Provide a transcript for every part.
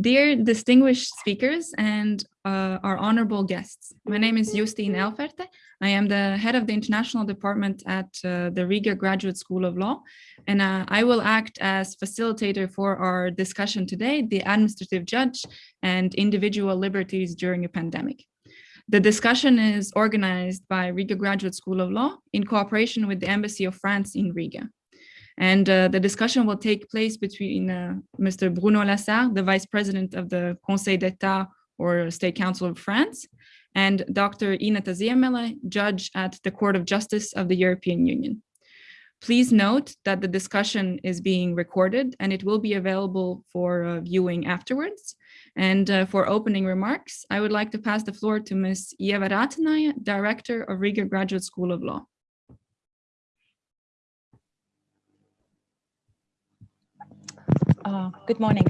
Dear distinguished speakers and uh, our honorable guests, my name is Justine Elferte. I am the head of the international department at uh, the Riga Graduate School of Law, and uh, I will act as facilitator for our discussion today, the administrative judge and individual liberties during a pandemic. The discussion is organized by Riga Graduate School of Law in cooperation with the Embassy of France in Riga. And uh, the discussion will take place between uh, Mr. Bruno Lasserre, the Vice President of the Conseil d'Etat or State Council of France, and Dr. Ineta Ziemele, Judge at the Court of Justice of the European Union. Please note that the discussion is being recorded and it will be available for uh, viewing afterwards. And uh, for opening remarks, I would like to pass the floor to Ms. Ieva Raatnaja, Director of Riga Graduate School of Law. Uh, good morning.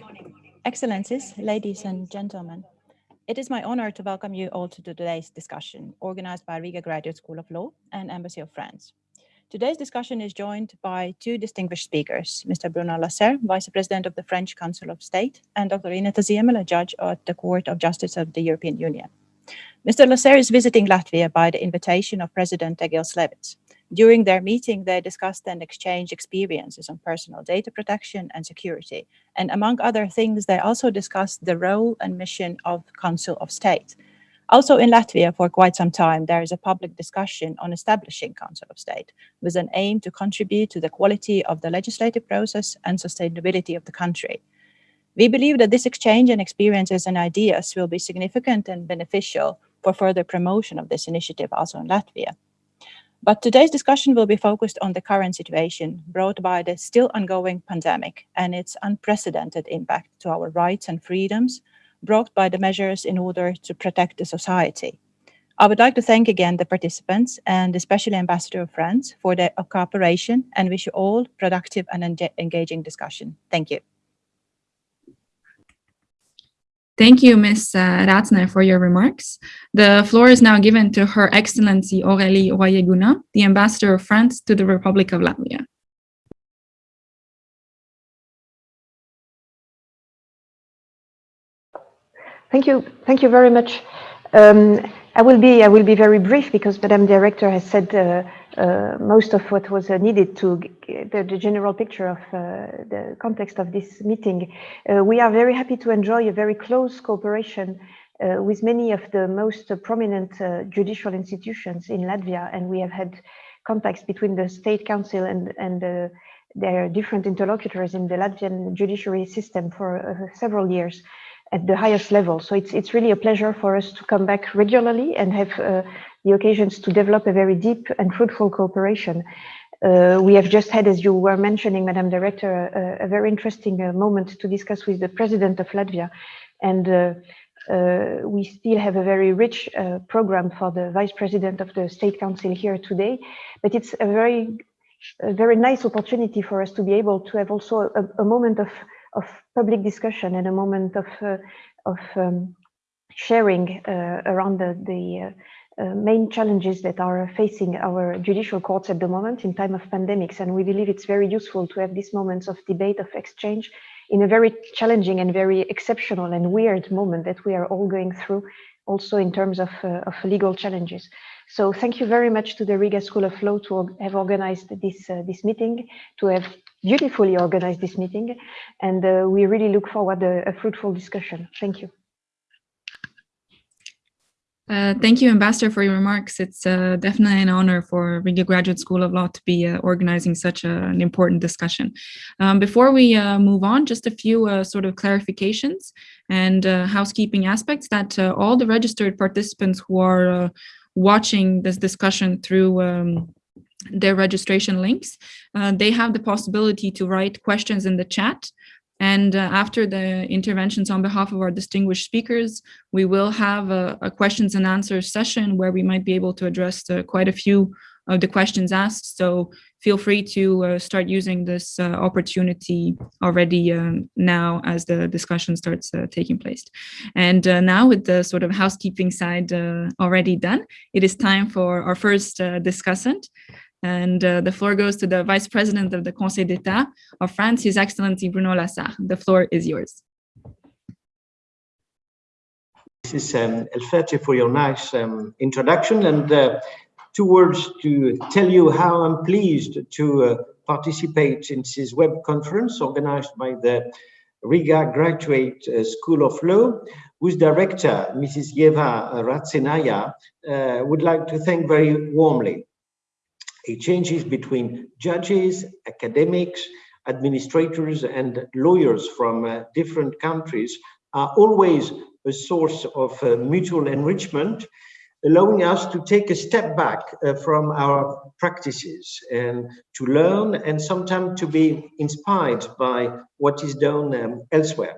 Excellencies, ladies and gentlemen. It is my honor to welcome you all to today's discussion organized by Riga Graduate School of Law and Embassy of France. Today's discussion is joined by two distinguished speakers, Mr. Bruno Lasserre, Vice President of the French Council of State, and Dr. Ineta Ziemele, Judge at the Court of Justice of the European Union. Mr. Lasserre is visiting Latvia by the invitation of President Egils Levits. During their meeting, they discussed and exchanged experiences on personal data protection and security. And among other things, they also discussed the role and mission of Council of State. Also in Latvia, for quite some time, there is a public discussion on establishing Council of State with an aim to contribute to the quality of the legislative process and sustainability of the country. We believe that this exchange and experiences and ideas will be significant and beneficial for further promotion of this initiative also in Latvia. But today's discussion will be focused on the current situation brought by the still ongoing pandemic and its unprecedented impact to our rights and freedoms brought by the measures in order to protect the society. I would like to thank again the participants and especially Ambassador of France for their cooperation and wish you all productive and engaging discussion. Thank you. Thank you, Ms. Uh, for your remarks. The floor is now given to Her Excellency Aurélie Royet-Gounin, the Ambassador of France to the Republic of Latvia. Thank you. Thank you very much. Um, I will be I will be very brief because Madam Director has said uh, uh, most of what was uh, needed to the, the, general picture of uh, the context of this meeting. Uh, we are very happy to enjoy a very close cooperation uh, with many of the most prominent judicial institutions in Latvia, and we have had contacts between the State Council and and their different interlocutors in the Latvian judiciary system for several years at the highest level. So it's, it's really a pleasure for us to come back regularly and have uh, the occasions to develop a very deep and fruitful cooperation. Uh, we have just had, as you were mentioning, Madam Director, a, a very interesting uh, moment to discuss with the President of Latvia. And uh, uh, we still have a very rich uh, program for the Vice President of the State Council here today. But it's a very, a very nice opportunity for us to be able to have also a, a moment of of public discussion and a moment of uh, of um, sharing around the, the main challenges that are facing our judicial courts at the moment in time of pandemics. And we believe it's very useful to have these moments of debate, of exchange in a very challenging and very exceptional and weird moment that we are all going through also in terms of, uh, of legal challenges. So thank you very much to the Riga School of Law to have organized this, uh, this meeting, to have beautifully organized this meeting, and uh, we really look forward to a, a fruitful discussion. Thank you. Uh, thank you, Ambassador, for your remarks. It's uh, definitely an honor for Riga Graduate School of Law to be uh, organizing such a, an important discussion. Um, before we uh, move on, just a few uh, sort of clarifications and housekeeping aspects that all the registered participants who are watching this discussion through um, their registration links, they have the possibility to write questions in the chat and uh, after the interventions on behalf of our distinguished speakers, we will have a, a questions and answers session where we might be able to address uh, quite a few of the questions asked. So feel free to uh, start using this uh, opportunity already um, now as the discussion starts uh, taking place. And uh, now with the sort of housekeeping side already done, it is time for our first discussant, and uh, the floor goes to the Vice President of the Conseil d'Etat of France, His Excellency Bruno Lasserre. The floor is yours. Mrs. Um, Elferte, for your nice um, introduction and uh, two words to tell you how I'm pleased to uh, participate in this web conference organized by the Riga Graduate uh, School of Law, whose director, Mrs. Yeva Ratsenaya, uh, would like to thank very warmly. Exchanges between judges, academics, administrators and lawyers from uh, different countries are always a source of uh, mutual enrichment, allowing us to take a step back uh, from our practices and to learn and sometimes to be inspired by what is done um, elsewhere.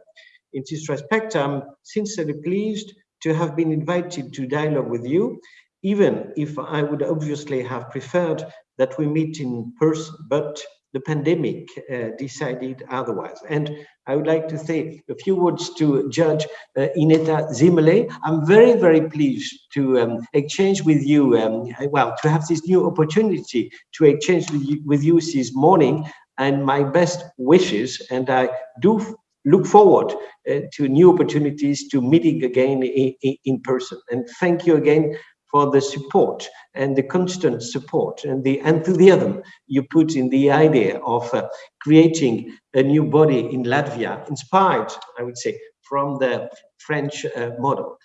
In this respect, I'm sincerely pleased to have been invited to dialogue with you, even if I would obviously have preferred that we meet in person, but the pandemic uh, decided otherwise. And I would like to say a few words to Judge uh, Ineta Ziemele. I'm very, very pleased to um, exchange with you, um, well, to have this new opportunity to exchange with you, with you this morning and my best wishes. And I do look forward uh, to new opportunities to meeting again in, in, person. And thank you again for the support and the constant support and the enthusiasm you put in the idea of uh, creating a new body in Latvia, inspired, I would say, from the French uh, model.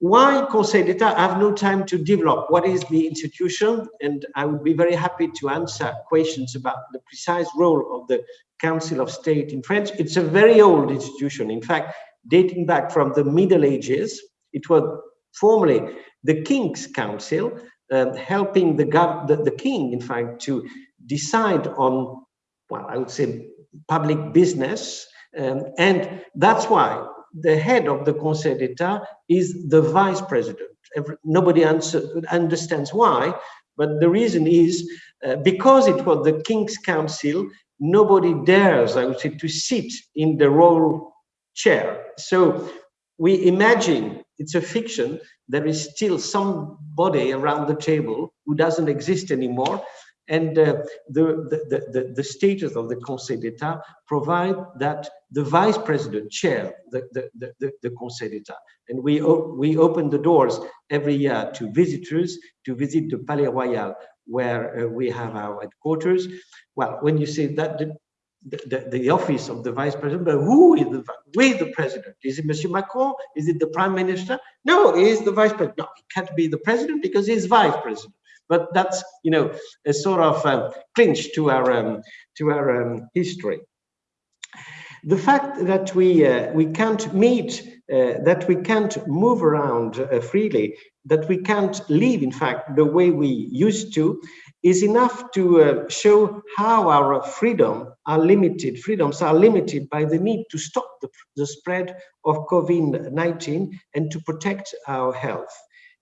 Why Conseil d'Etat? I have no time to develop what is the institution, and I would be very happy to answer questions about the precise role of the Council of State in France. It's a very old institution, in fact, dating back from the Middle Ages. It was formerly the King's Council, uh, helping the, the, the king, in fact, to decide on, well, I would say public business. Um, and that's why the head of the Conseil d'Etat is the vice president. Every, nobody answer, understands why, but the reason is uh, because it was the King's Council, nobody dares, I would say, to sit in the royal chair. So we imagine it's a fiction. There is still somebody around the table who doesn't exist anymore. And uh, the, the, the, the, status of the Conseil d'Etat provide that the vice president chair the, the, the, the Conseil d'Etat. And we, we open the doors every year to visitors to visit the Palais Royal, where uh, we have our headquarters. Well, when you say that, the, the, office of the vice president, but who is the with the president? Is it Monsieur Macron? Is it the prime minister? No, he is the vice president. No, he can't be the president because he's vice president. But that's you know a sort of um, clinch to our um, to our um, history. The fact that we uh, we can't meet, uh, that we can't move around uh, freely, that we can't live, in fact, the way we used to, is enough to uh, show how our freedom are limited, freedoms are limited by the need to stop the, the spread of COVID-19 and to protect our health.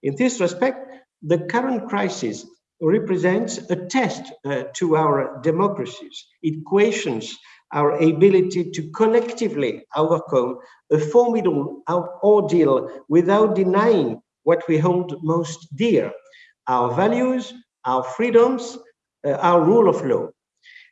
In this respect, the current crisis represents a test uh, to our democracies. It questions our ability to collectively overcome a formidable ordeal without denying what we hold most dear, our values, our freedoms, uh, our rule of law.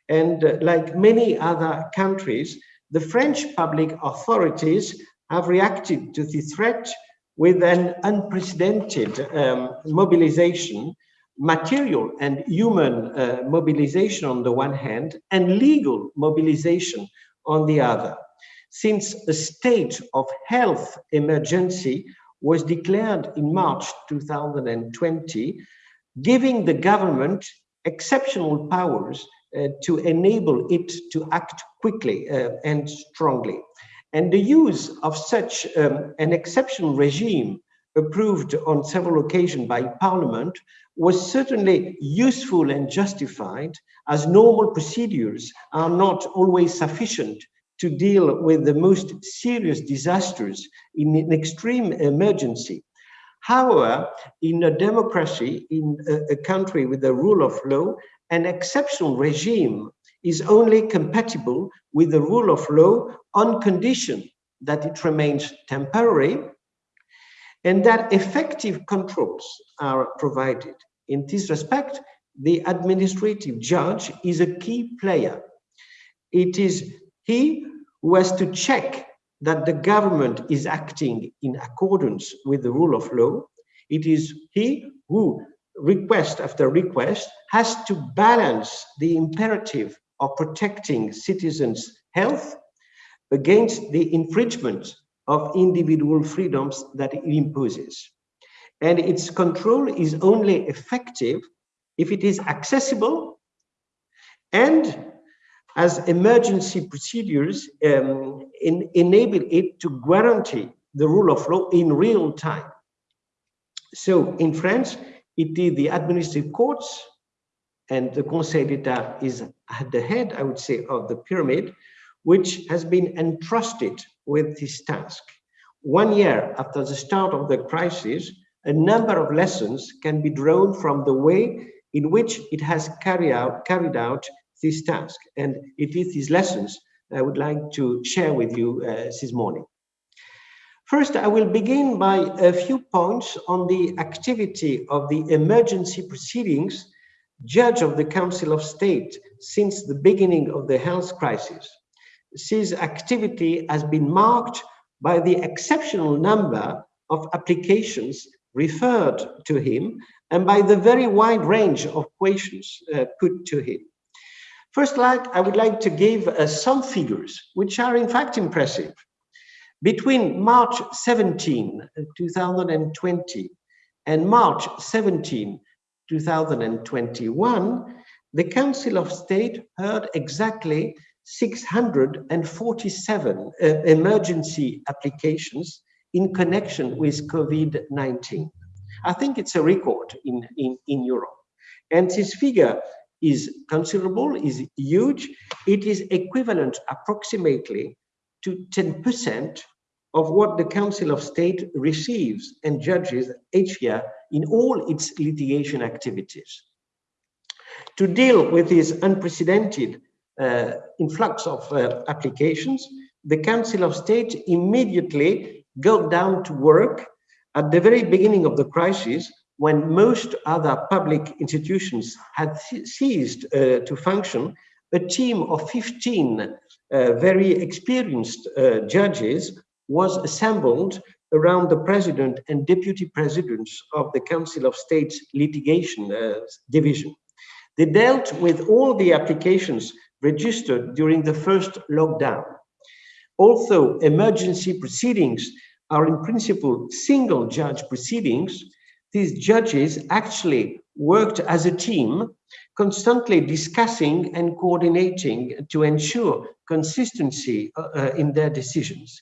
And uh, like many other countries, the French public authorities have reacted to the threat with an unprecedented um, mobilization, material and human uh, mobilization on the one hand, and legal mobilization on the other. Since a state of health emergency was declared in March 2020, giving the government exceptional powers uh, to enable it to act quickly uh, and strongly. And the use of such um, an exceptional regime approved on several occasions by parliament was certainly useful and justified as normal procedures are not always sufficient to deal with the most serious disasters in an extreme emergency. However, in a democracy, in a, a country with the rule of law, an exceptional regime is only compatible with the rule of law on condition that it remains temporary and that effective controls are provided. In this respect, the administrative judge is a key player. It is he who has to check that the government is acting in accordance with the rule of law. It is he who, request after request, has to balance the imperative of protecting citizens' health against the infringement of individual freedoms that it imposes. And its control is only effective if it is accessible and as emergency procedures um, in, enable it to guarantee the rule of law in real time. So in France, it is the administrative courts and the Conseil d'Etat is at the head, I would say, of the pyramid, which has been entrusted with this task. One year after the start of the crisis, a number of lessons can be drawn from the way in which it has carried out, carried out this task. And it is these lessons I would like to share with you uh, this morning. First, I will begin by a few points on the activity of the emergency proceedings judge of the Council of State since the beginning of the health crisis. This activity has been marked by the exceptional number of applications referred to him and by the very wide range of questions uh, put to him. First, like, I would like to give uh, some figures, which are in fact impressive. Between March 17, 2020 and March 17, 2021, the Council of State heard exactly 647 uh, emergency applications in connection with COVID-19. I think it's a record in, in, in Europe. And this figure is considerable, is huge. It is equivalent approximately to 10% of what the Council of State receives and judges each year in all its litigation activities. To deal with this unprecedented influx of uh, applications, the Council of State immediately got down to work at the very beginning of the crisis when most other public institutions had ceased uh, to function, a team of 15 uh, very experienced uh, judges was assembled around the president and deputy presidents of the Council of State's litigation uh, division. They dealt with all the applications registered during the first lockdown. Although emergency proceedings are in principle single judge proceedings, these judges actually worked as a team, constantly discussing and coordinating to ensure consistency uh, uh in their decisions.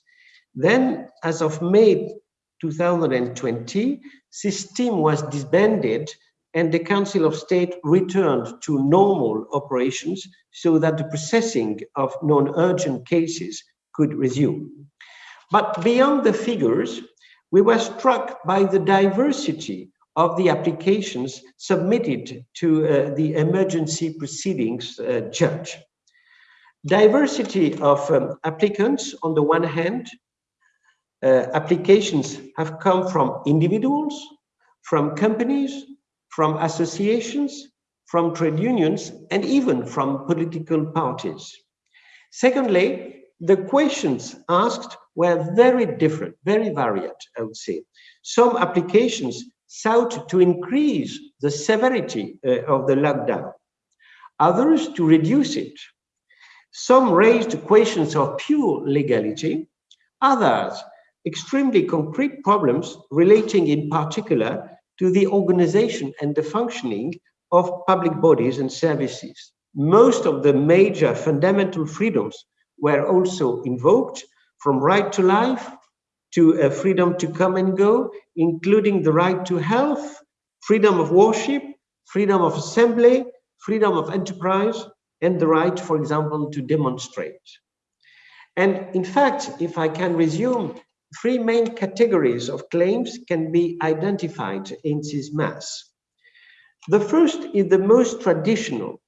Then, as of May 2020, this team was disbanded and the Council of State returned to normal operations so that the processing of non-urgent cases could resume. But beyond the figures, we were struck by the diversity of the applications submitted to uh, the emergency proceedings uh, judge. Diversity of um, applicants on the one hand, uh, applications have come from individuals, from companies, from associations, from trade unions, and even from political parties. Secondly, the questions asked were very different, very varied, I would say. Some applications sought to increase the severity uh, of the lockdown, others to reduce it. Some raised questions of pure legality, others extremely concrete problems relating in particular to the organization and the functioning of public bodies and services. Most of the major fundamental freedoms were also invoked from right to life to a freedom to come and go, including the right to health, freedom of worship, freedom of assembly, freedom of enterprise, and the right, for example, to demonstrate. And in fact, if I can resume Three main categories of claims can be identified in this mass. The first is the most traditional.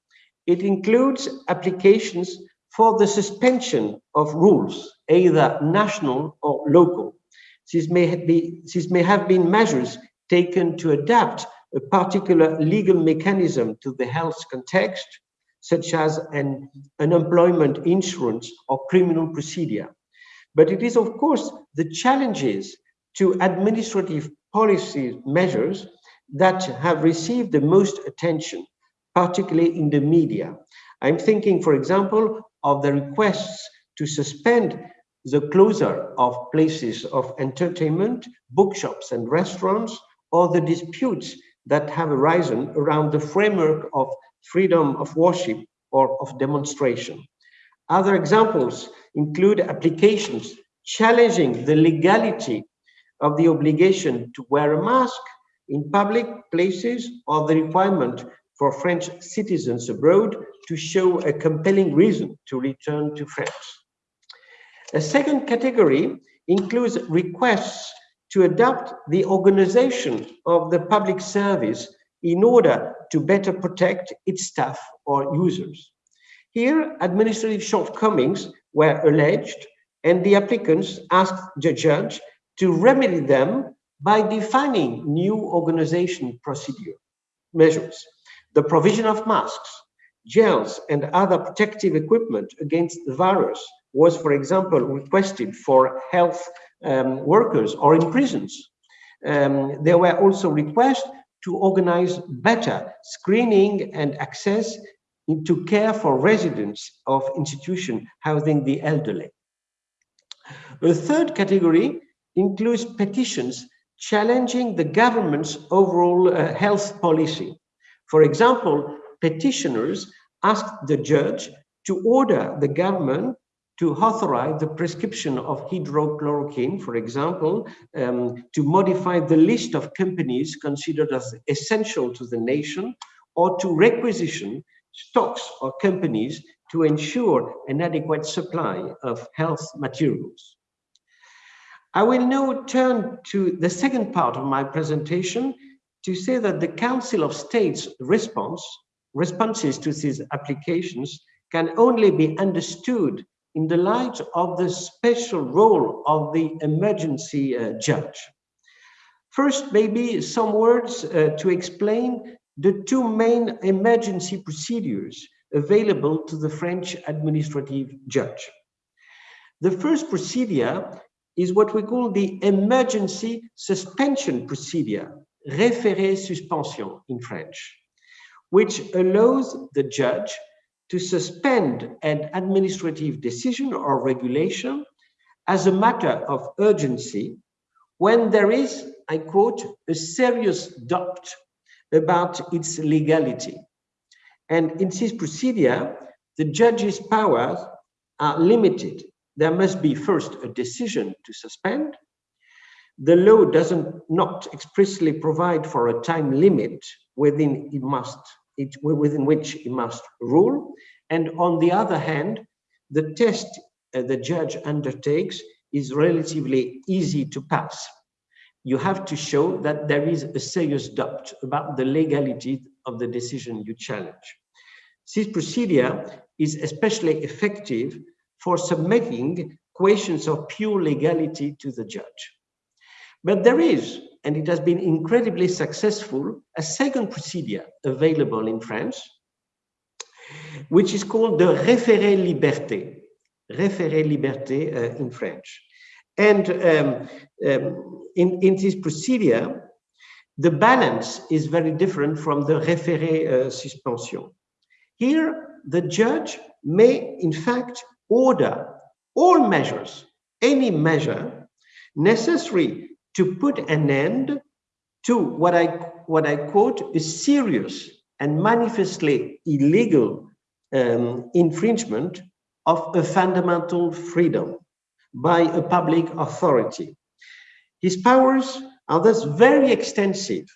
It includes applications for the suspension of rules, either national or local. This may, be, this may have been measures taken to adapt a particular legal mechanism to the health context, such as an unemployment insurance or criminal procedure. But it is, of course, the challenges to administrative policy measures that have received the most attention, particularly in the media. I'm thinking, for example, of the requests to suspend the closure of places of entertainment, bookshops and restaurants, or the disputes that have arisen around the framework of freedom of worship or of demonstration. Other examples include applications challenging the legality of the obligation to wear a mask in public places or the requirement for French citizens abroad to show a compelling reason to return to France. A second category includes requests to adapt the organization of the public service in order to better protect its staff or users. Here, administrative shortcomings were alleged and the applicants asked the judge to remedy them by defining new organization procedure measures. The provision of masks, gels, and other protective equipment against the virus was, for example, requested for health um, workers or in prisons. Um, there were also requests to organize better screening and access into care for residents of institution housing the elderly. The third category includes petitions challenging the government's overall uh, health policy. For example, petitioners asked the judge to order the government to authorize the prescription of hydroxychloroquine, for example, um, to modify the list of companies considered as essential to the nation, or to requisition stocks or companies to ensure an adequate supply of health materials. I will now turn to the second part of my presentation to say that the Council of State's response, responses to these applications can only be understood in the light of the special role of the emergency uh, judge. First, maybe some words uh, to explain the two main emergency procedures available to the French administrative judge. The first procedure is what we call the emergency suspension procedure, référé suspension in French, which allows the judge to suspend an administrative decision or regulation as a matter of urgency when there is, I quote, a serious doubt about its legality. And in this procedure, the judge's powers are limited. There must be first a decision to suspend. The law doesn't not expressly provide for a time limit within it must it, within which he must rule. And on the other hand, the test uh, the judge undertakes is relatively easy to pass. You have to show that there is a serious doubt about the legality of the decision you challenge. This procedure is especially effective for submitting questions of pure legality to the judge. But there is and it has been incredibly successful, a second procedure available in France, which is called the référé liberté, référé liberté uh, in French. And um, um, in, in this procedure, the balance is very different from the référé uh, suspension. Here, the judge may, in fact, order all measures, any measure necessary to put an end to what I, what I quote a serious and manifestly illegal um, infringement of a fundamental freedom by a public authority. His powers are thus very extensive.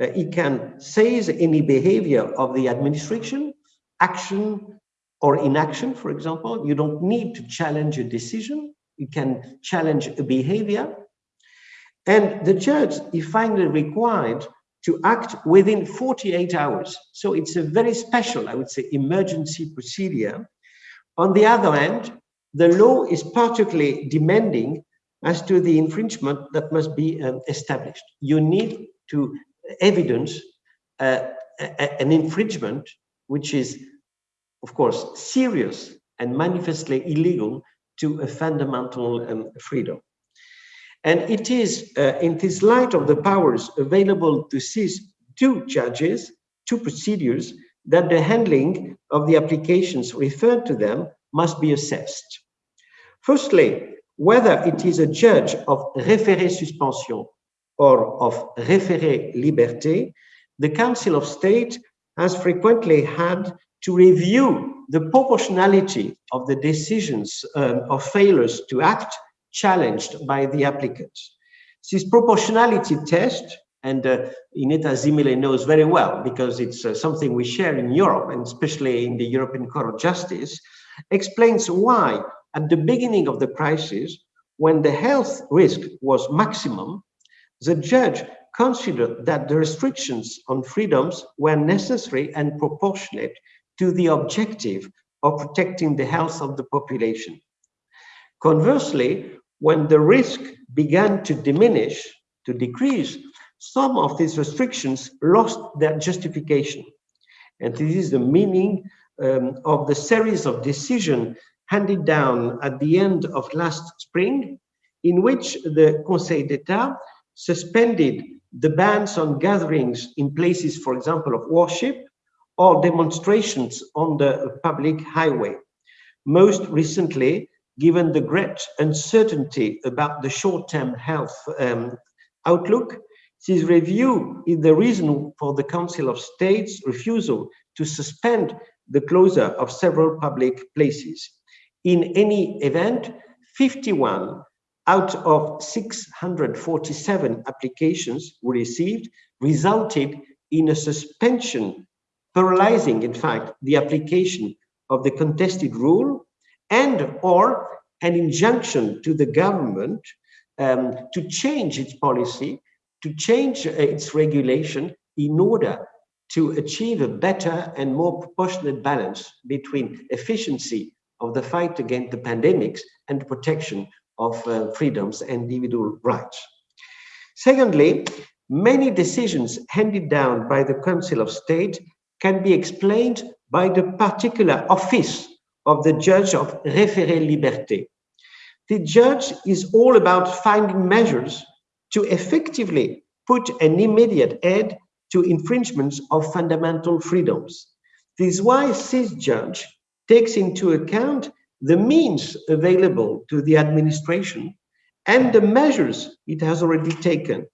Uh, he can seize any behavior of the administration, action or inaction, for example. You don't need to challenge a decision. You can challenge a behavior and the judge is finally required to act within 48 hours. So it's a very special, I would say, emergency procedure. On the other hand, the law is particularly demanding as to the infringement that must be um, established. You need to evidence uh, an infringement which is, of course, serious and manifestly illegal to a fundamental um, freedom. And it is uh, in this light of the powers available to these two judges, two procedures, that the handling of the applications referred to them must be assessed. Firstly, whether it is a judge of référé suspension or of référé liberté, the Council of State has frequently had to review the proportionality of the decisions um, of failures to act challenged by the applicants. This proportionality test, and uh, Ineta Ziemele knows very well because it's uh, something we share in Europe and especially in the European Court of Justice, explains why at the beginning of the crisis, when the health risk was maximum, the judge considered that the restrictions on freedoms were necessary and proportionate to the objective of protecting the health of the population. Conversely, when the risk began to diminish, to decrease, some of these restrictions lost their justification. And this is the meaning um, of the series of decisions handed down at the end of last spring, in which the Conseil d'Etat suspended the bans on gatherings in places, for example, of worship or demonstrations on the public highway. Most recently, given the great uncertainty about the short-term health um, outlook, this review is the reason for the Council of State's refusal to suspend the closure of several public places. In any event, 51 out of 647 applications received resulted in a suspension, paralyzing, in fact, the application of the contested rule and or an injunction to the government um, to change its policy, to change uh, its regulation in order to achieve a better and more proportionate balance between efficiency of the fight against the pandemics and protection of uh, freedoms and individual rights. Secondly, many decisions handed down by the Council of State can be explained by the particular office of the judge of référé liberté. The judge is all about finding measures to effectively put an immediate end to infringements of fundamental freedoms. This is why judge takes into account the means available to the administration and the measures it has already taken.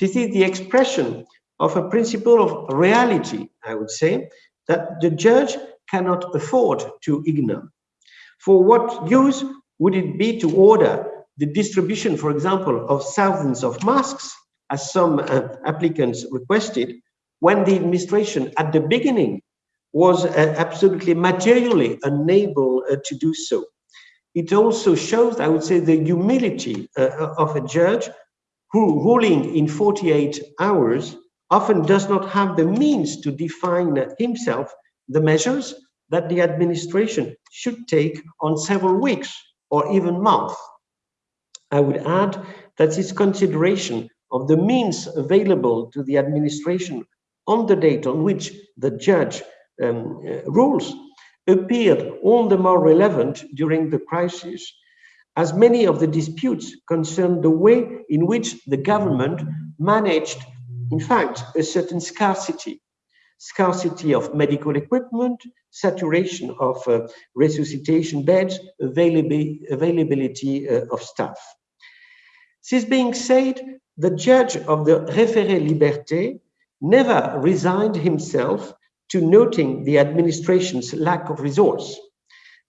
This is the expression of a principle of reality, I would say, that the judge cannot afford to ignore. For what use would it be to order the distribution, for example, of thousands of masks, as some uh, applicants requested, when the administration at the beginning was uh, absolutely materially unable uh, to do so. It also shows, I would say, the humility uh, of a judge who, ruling in 48 hours, often does not have the means to define himself the measures that the administration should take on several weeks or even months. I would add that this consideration of the means available to the administration on the date on which the judge um, uh, rules appeared all the more relevant during the crisis, as many of the disputes concerned the way in which the government managed, in fact, a certain scarcity, scarcity of medical equipment, saturation of uh, resuscitation beds, availability, availability uh, of staff. This being said, the judge of the référé liberté never resigned himself to noting the administration's lack of resource.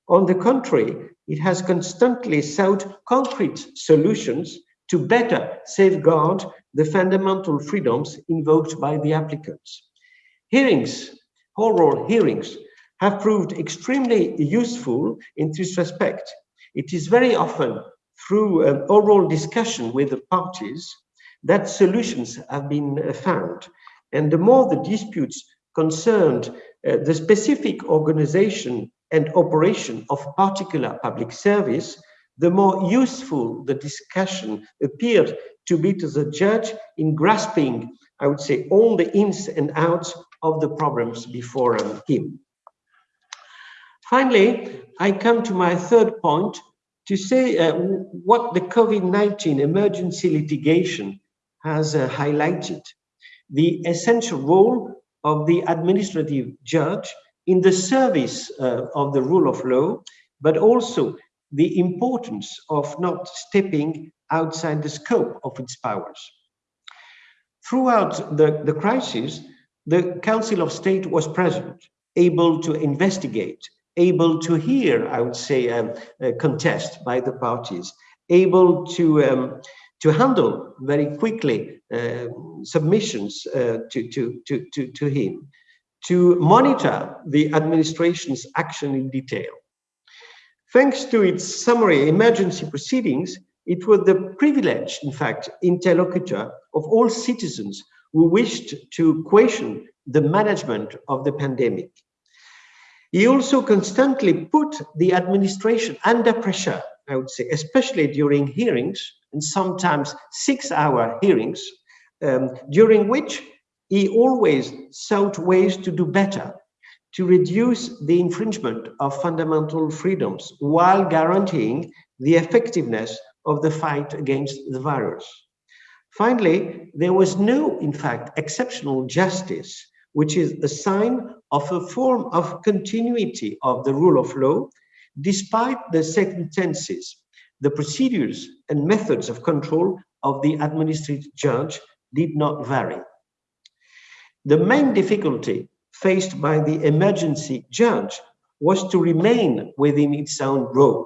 On the contrary, it has constantly sought concrete solutions to better safeguard the fundamental freedoms invoked by the applicants. Hearings, oral hearings, have proved extremely useful in this respect. It is very often through an oral discussion with the parties that solutions have been found. And the more the disputes concerned uh, the specific organization and operation of particular public service, the more useful the discussion appeared to be to the judge in grasping, I would say, all the ins and outs of the problems before him. Finally, I come to my third point, to say uh, what the COVID-19 emergency litigation has uh, highlighted, the essential role of the administrative judge in the service uh, of the rule of law, but also the importance of not stepping outside the scope of its powers. Throughout the, the crisis, the Council of State was present, able to investigate, able to hear, I would say, um, a contest by the parties, able to um, to handle very quickly uh, submissions uh, to, to, to, to, to him, to monitor the administration's action in detail. Thanks to its summary emergency proceedings, it was the privileged, in fact, interlocutor of all citizens who wished to question the management of the pandemic. He also constantly put the administration under pressure, I would say, especially during hearings and sometimes six hour hearings, um, during which he always sought ways to do better, to reduce the infringement of fundamental freedoms while guaranteeing the effectiveness of the fight against the virus. Finally, there was no, in fact, exceptional justice, which is a sign of a form of continuity of the rule of law, despite the sentences, the procedures and methods of control of the administrative judge did not vary. The main difficulty faced by the emergency judge was to remain within its own role.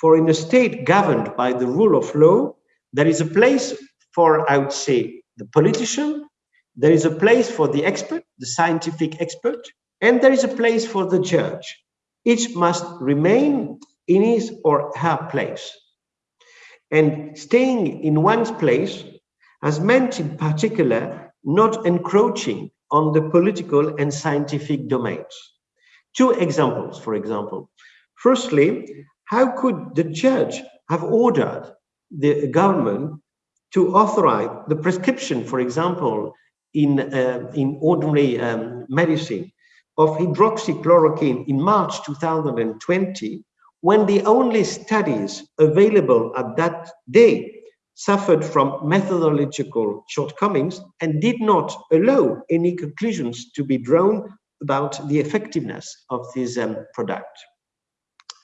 For in a state governed by the rule of law, there is a place for, I would say, the politician, there is a place for the expert, the scientific expert, and there is a place for the judge. Each must remain in his or her place. And staying in one's place has meant in particular not encroaching on the political and scientific domains. Two examples, for example. Firstly, how could the judge have ordered the government to authorize the prescription, for example, in, uh, in ordinary um, medicine of hydroxychloroquine in March 2020, when the only studies available at that day suffered from methodological shortcomings and did not allow any conclusions to be drawn about the effectiveness of this um, product.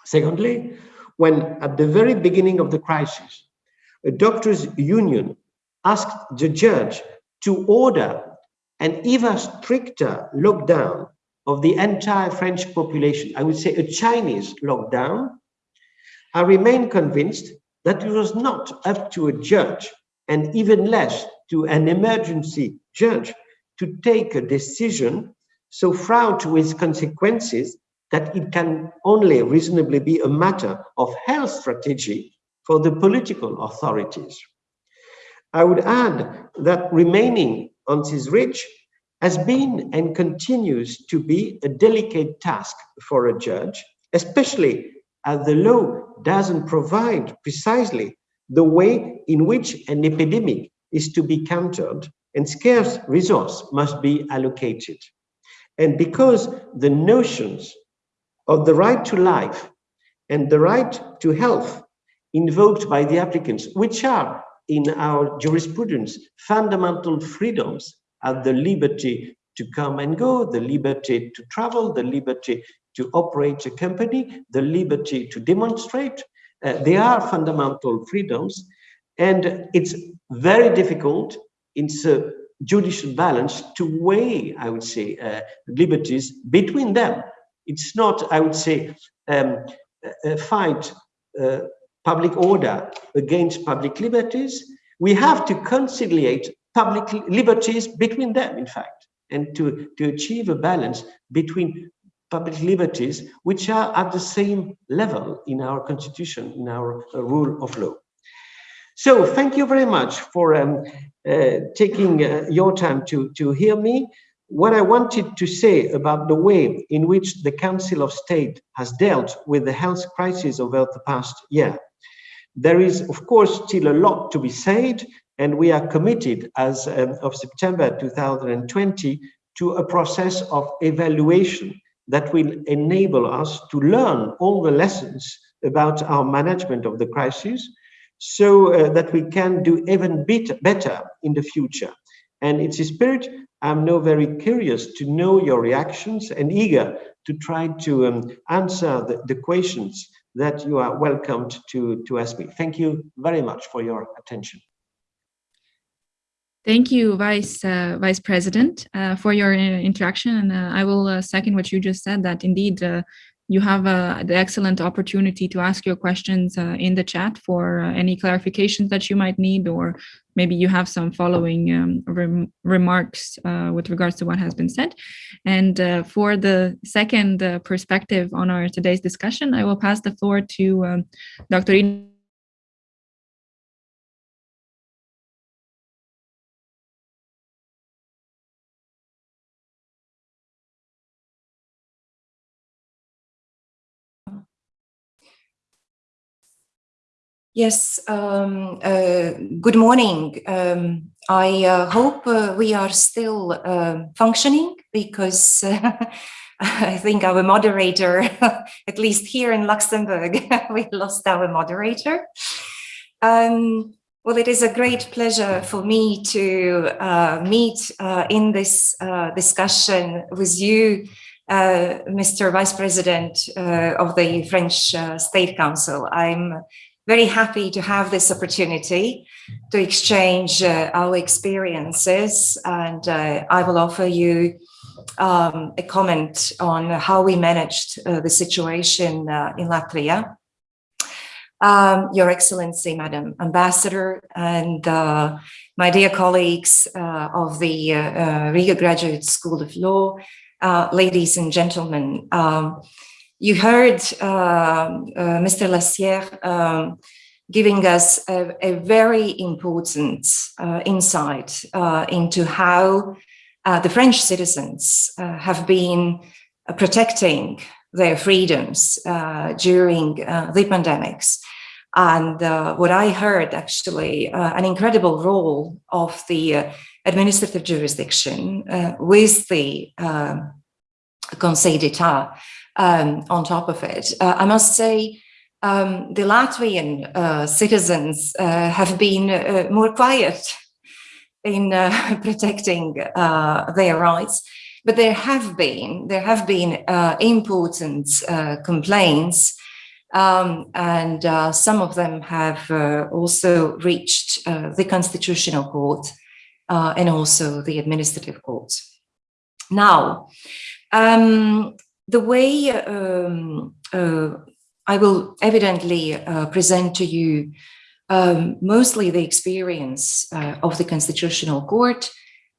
Secondly, when at the very beginning of the crisis, a doctors' union asked the judge to order an even stricter lockdown of the entire French population, I would say a Chinese lockdown, I remain convinced that it was not up to a judge and even less to an emergency judge to take a decision so fraught with consequences that it can only reasonably be a matter of health strategy for the political authorities. I would add that remaining on this ridge has been and continues to be a delicate task for a judge, especially as the law doesn't provide precisely the way in which an epidemic is to be countered and scarce resource must be allocated. And because the notions of the right to life and the right to health invoked by the applicants, which are in our jurisprudence fundamental freedoms are the liberty to come and go, the liberty to travel, the liberty to operate a company, the liberty to demonstrate. Uh, they are fundamental freedoms. And it's very difficult in the judicial balance to weigh, I would say, uh, liberties between them it's not, I would say, um, a fight uh, public order against public liberties. We have to conciliate public liberties between them, in fact, and to, to achieve a balance between public liberties, which are at the same level in our constitution, in our uh, rule of law. So thank you very much for um, uh, taking uh, your time to, to hear me what I wanted to say about the way in which the Council of State has dealt with the health crisis over the past year. There is, of course, still a lot to be said, and we are committed as um, of September 2020 to a process of evaluation that will enable us to learn all the lessons about our management of the crisis so uh, that we can do even bit better in the future. And it's a spirit I'm now very curious to know your reactions and eager to try to um, answer the, the, questions that you are welcomed to, to ask me. Thank you very much for your attention. Thank you, Vice uh, Vice President, uh, for your uh, interaction. And uh, I will uh, second what you just said, that indeed you have the excellent opportunity to ask your questions in the chat for any clarifications that you might need, or maybe you have some following um, rem remarks with regards to what has been said. And for the second perspective on our today's discussion, I will pass the floor to um, Dr. Yes, um, uh, good morning. Um, I uh, hope uh, we are still uh, functioning because I think our moderator, at least here in Luxembourg, we lost our moderator. Um, well, it is a great pleasure for me to uh, meet uh, in this discussion with you, Mr. Vice President of the French State Council. I'm very happy to have this opportunity to exchange uh, our experiences and uh, I will offer you um, a comment on how we managed uh, the situation uh, in Latvia. Um, Your Excellency, Madam Ambassador, and uh, my dear colleagues uh, of the Riga Graduate School of Law, ladies and gentlemen, um, you heard uh, uh, Mr. Lasserre um, giving us a, a very important uh, insight uh, into how uh, the French citizens uh, have been protecting their freedoms during the pandemics. And what I heard actually, an incredible role of the administrative jurisdiction with the Conseil d'Etat um, on top of it. Uh, I must say, um, the Latvian uh, citizens uh, have been uh, more quiet in uh, protecting uh, their rights, but there have been there have been important complaints, um, and some of them have also reached the Constitutional Court and also the Administrative Court. Now, um, the way um, uh, I will evidently uh, present to you um, mostly the experience uh, of the Constitutional Court,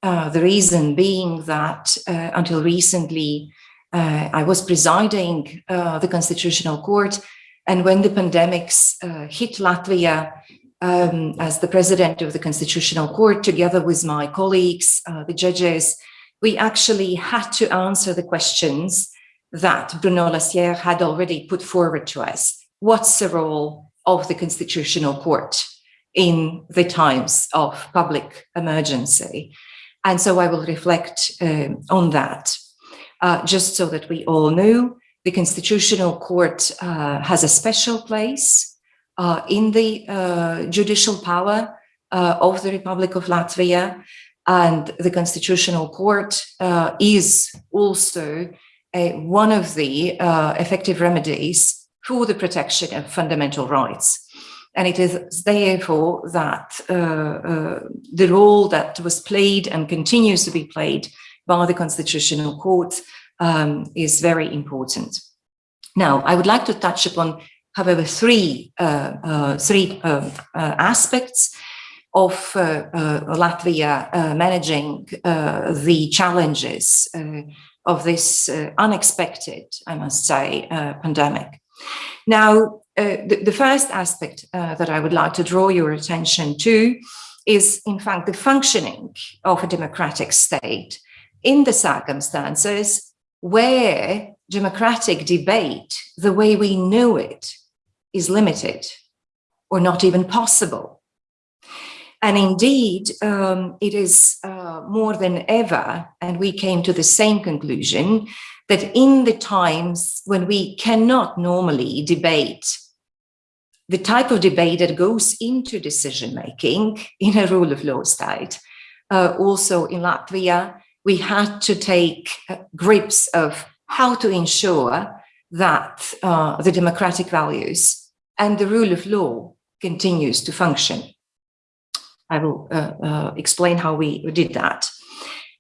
uh, the reason being that uh, until recently uh, I was presiding the Constitutional Court and when the pandemics hit Latvia um, as the president of the Constitutional Court together with my colleagues, the judges, we actually had to answer the questions that Bruno Lasserre had already put forward to us. What's the role of the Constitutional Court in the times of public emergency? And so I will reflect um, on that, uh, just so that we all know the Constitutional Court uh, has a special place uh, in the uh, judicial power uh, of the Republic of Latvia. And the Constitutional Court uh, is also one of the uh, effective remedies for the protection of fundamental rights. And it is therefore that uh, uh, the role that was played and continues to be played by the Constitutional Court um, is very important. Now, I would like to touch upon, however, three, uh, uh, three uh, aspects of Latvia managing the challenges of this uh, unexpected, I must say, uh, pandemic. Now, uh, the, the, first aspect uh, that I would like to draw your attention to is, in fact, the functioning of a democratic state in the circumstances where democratic debate, the way we know it, is limited or not even possible and indeed, um, it is uh, more than ever, and we came to the same conclusion, that in the times when we cannot normally debate the type of debate that goes into decision making in a rule of law state. Uh, also in Latvia, we had to take uh, grips of how to ensure that uh, the democratic values and the rule of law continues to function. I will uh, uh, explain how we did that.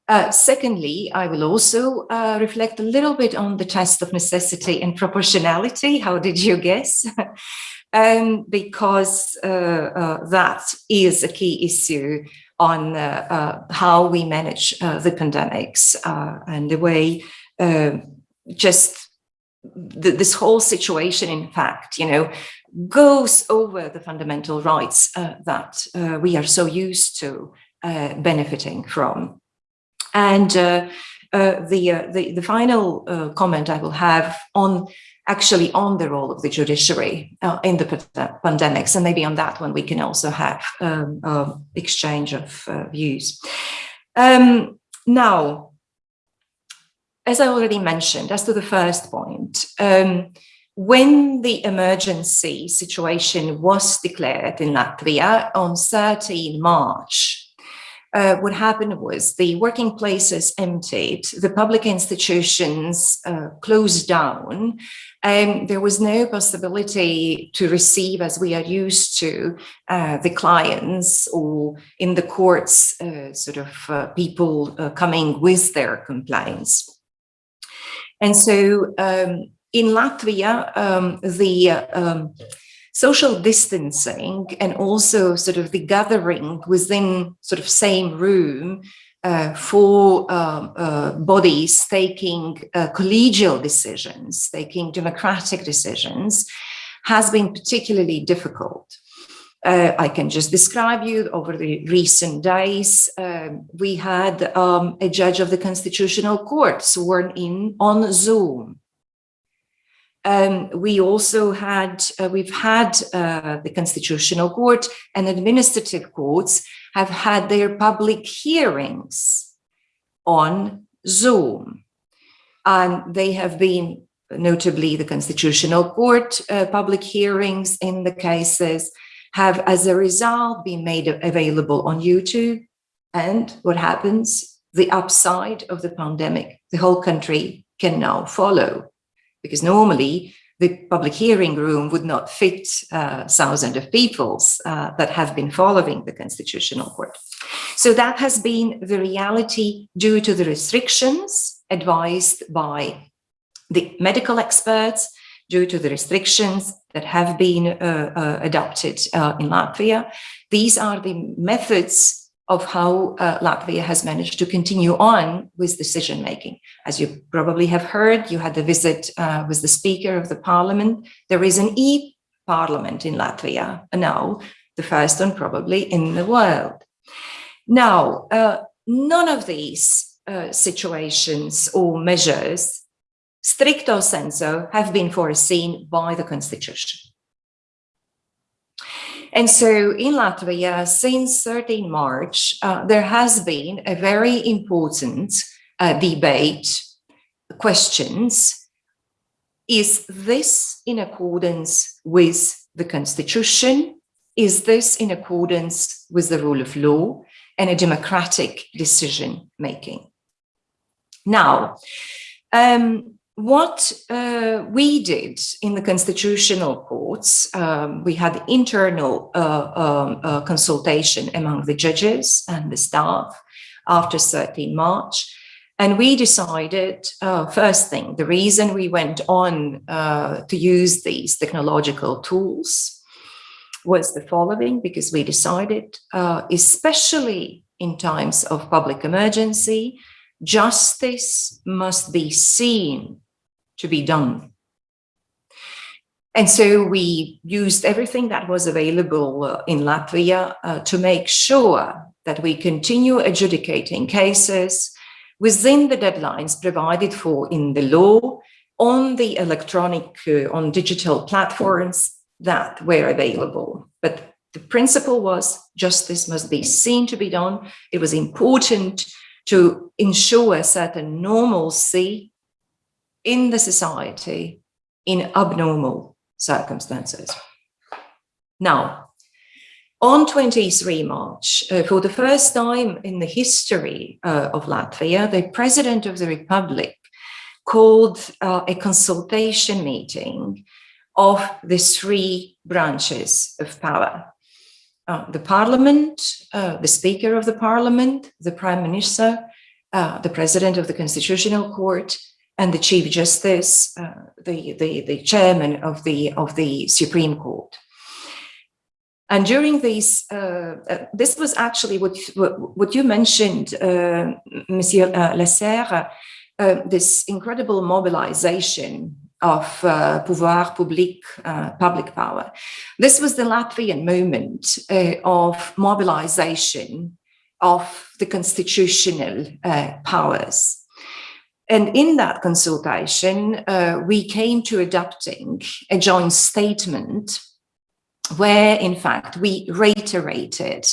Uh, secondly, I will also uh, reflect a little bit on the test of necessity and proportionality. How did you guess? um, because uh, uh, that is a key issue on how we manage the pandemics and the way just the, this whole situation, in fact, you know, goes over the fundamental rights uh, that uh, we are so used to uh, benefiting from. And uh, uh, the, uh, the, the final comment I will have on actually on the role of the judiciary in the pandemics, and maybe on that one we can also have um, exchange of views. Um, now, as I already mentioned, as to the first point, um, when the emergency situation was declared in Latvia on 13 March, uh, what happened was the working places emptied, the public institutions uh, closed down, and there was no possibility to receive, as we are used to, uh, the clients or in the courts, uh, sort of uh, people uh, coming with their complaints. And so um, in Latvia, um, the um, social distancing and also sort of the gathering within sort of same room uh, for um, uh, bodies taking uh, collegial decisions, taking democratic decisions, has been particularly difficult. Uh, I can just describe you over the recent days. Um, we had um, a judge of the Constitutional Court sworn in on Zoom. Um, we also had, uh, we've had uh, the Constitutional Court and administrative courts have had their public hearings on Zoom. And they have been, notably the Constitutional Court uh, public hearings in the cases have as a result been made available on YouTube. And what happens? The upside of the pandemic, the whole country can now follow. Because normally the public hearing room would not fit uh, thousands of people uh, that have been following the Constitutional Court. So that has been the reality due to the restrictions advised by the medical experts, due to the restrictions that have been uh, uh, adopted uh, in Latvia. These are the methods of how uh, Latvia has managed to continue on with decision making. As you probably have heard, you had the visit uh, with the Speaker of the Parliament. There is an e-parliament in Latvia now, the first one probably in the world. Now, uh, none of these situations or measures stricto sensu have been foreseen by the constitution. And so in Latvia, since 13 March, uh, there has been a very important uh, debate, questions. Is this in accordance with the constitution? Is this in accordance with the rule of law and a democratic decision making? Now, um, what uh, we did in the constitutional courts, um, we had internal uh, um, uh, consultation among the judges and the staff after 13 March. And we decided, uh, first thing, the reason we went on uh, to use these technological tools was the following, because we decided, especially in times of public emergency, justice must be seen to be done. And so we used everything that was available uh, in Latvia uh, to make sure that we continue adjudicating cases within the deadlines provided for in the law on the electronic, uh, on digital platforms that were available. But the principle was justice must be seen to be done. It was important to ensure a certain normalcy in the society in abnormal circumstances. Now, on 23 March, uh, for the first time in the history uh, of Latvia, the President of the Republic called uh, a consultation meeting of the three branches of power. Uh, the parliament, uh, the speaker of the parliament, the prime minister, uh, the president of the constitutional court, and the chief justice, uh, the, the, the chairman of the, of the Supreme Court. And during these, uh, uh, this was actually what, what you mentioned, uh, Monsieur uh, Lasserre, uh, this incredible mobilization of pouvoir public, public power. This was the Latvian moment of mobilization of the constitutional powers. And in that consultation, uh, we came to adopting a joint statement where, in fact, we reiterated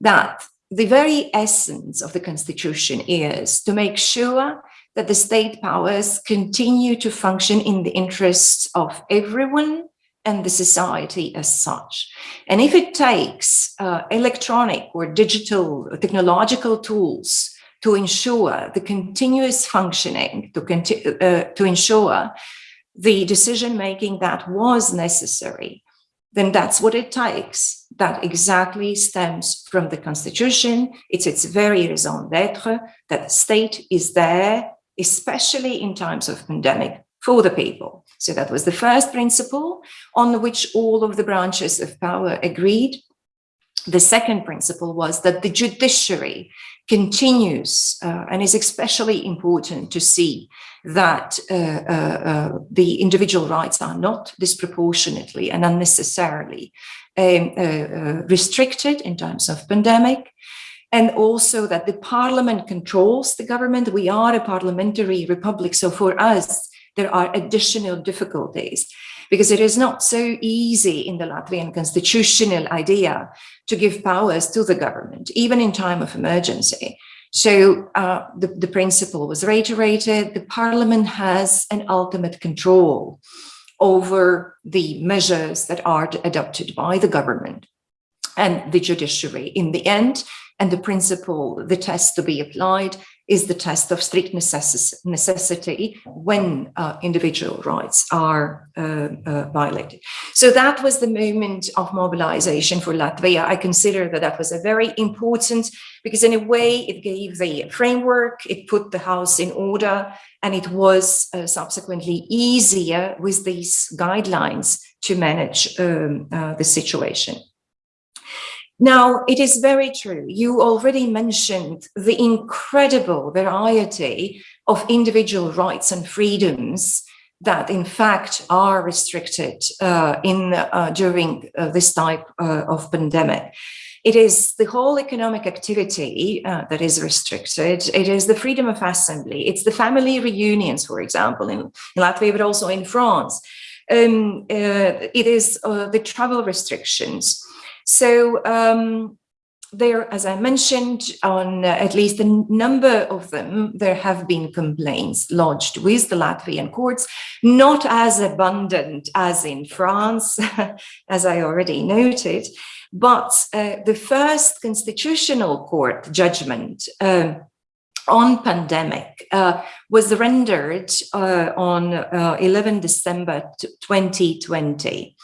that the very essence of the constitution is to make sure that the state powers continue to function in the interests of everyone and the society as such. And if it takes uh, electronic or digital or technological tools to ensure the continuous functioning, to, uh, to ensure the decision making that was necessary, then that's what it takes. That exactly stems from the constitution. It's its very raison d'etre that the state is there, especially in times of pandemic, for the people. So that was the first principle on which all of the branches of power agreed. The second principle was that the judiciary continues uh, and is especially important to see that uh, uh, uh the individual rights are not disproportionately and unnecessarily um, uh, uh, restricted in times of pandemic and also that the parliament controls the government. We are a parliamentary republic, so for us, there are additional difficulties because it is not so easy in the Latvian constitutional idea to give powers to the government, even in time of emergency. So uh, the, the principle was reiterated, the parliament has an ultimate control over the measures that are adopted by the government and the judiciary. In the end, and the principle, the test to be applied is the test of strict necess necessity when uh, individual rights are uh, uh, violated. So that was the moment of mobilization for Latvia. I consider that that was a very important, because in a way it gave the framework, it put the house in order, and it was uh, subsequently easier with these guidelines to manage um, uh, the situation. Now, it is very true. You already mentioned the incredible variety of individual rights and freedoms that in fact are restricted uh, in uh, during uh, this type uh, of pandemic. It is the whole economic activity uh, that is restricted. It is the freedom of assembly. It's the family reunions, for example, in, in Latvia, but also in France. Um, uh, it is the travel restrictions. So um, there, as I mentioned, on uh, at least a number of them, there have been complaints lodged with the Latvian courts, not as abundant as in France, as I already noted, but uh, the first constitutional court judgment um, on pandemic uh, was rendered uh, on uh, 11 December 2020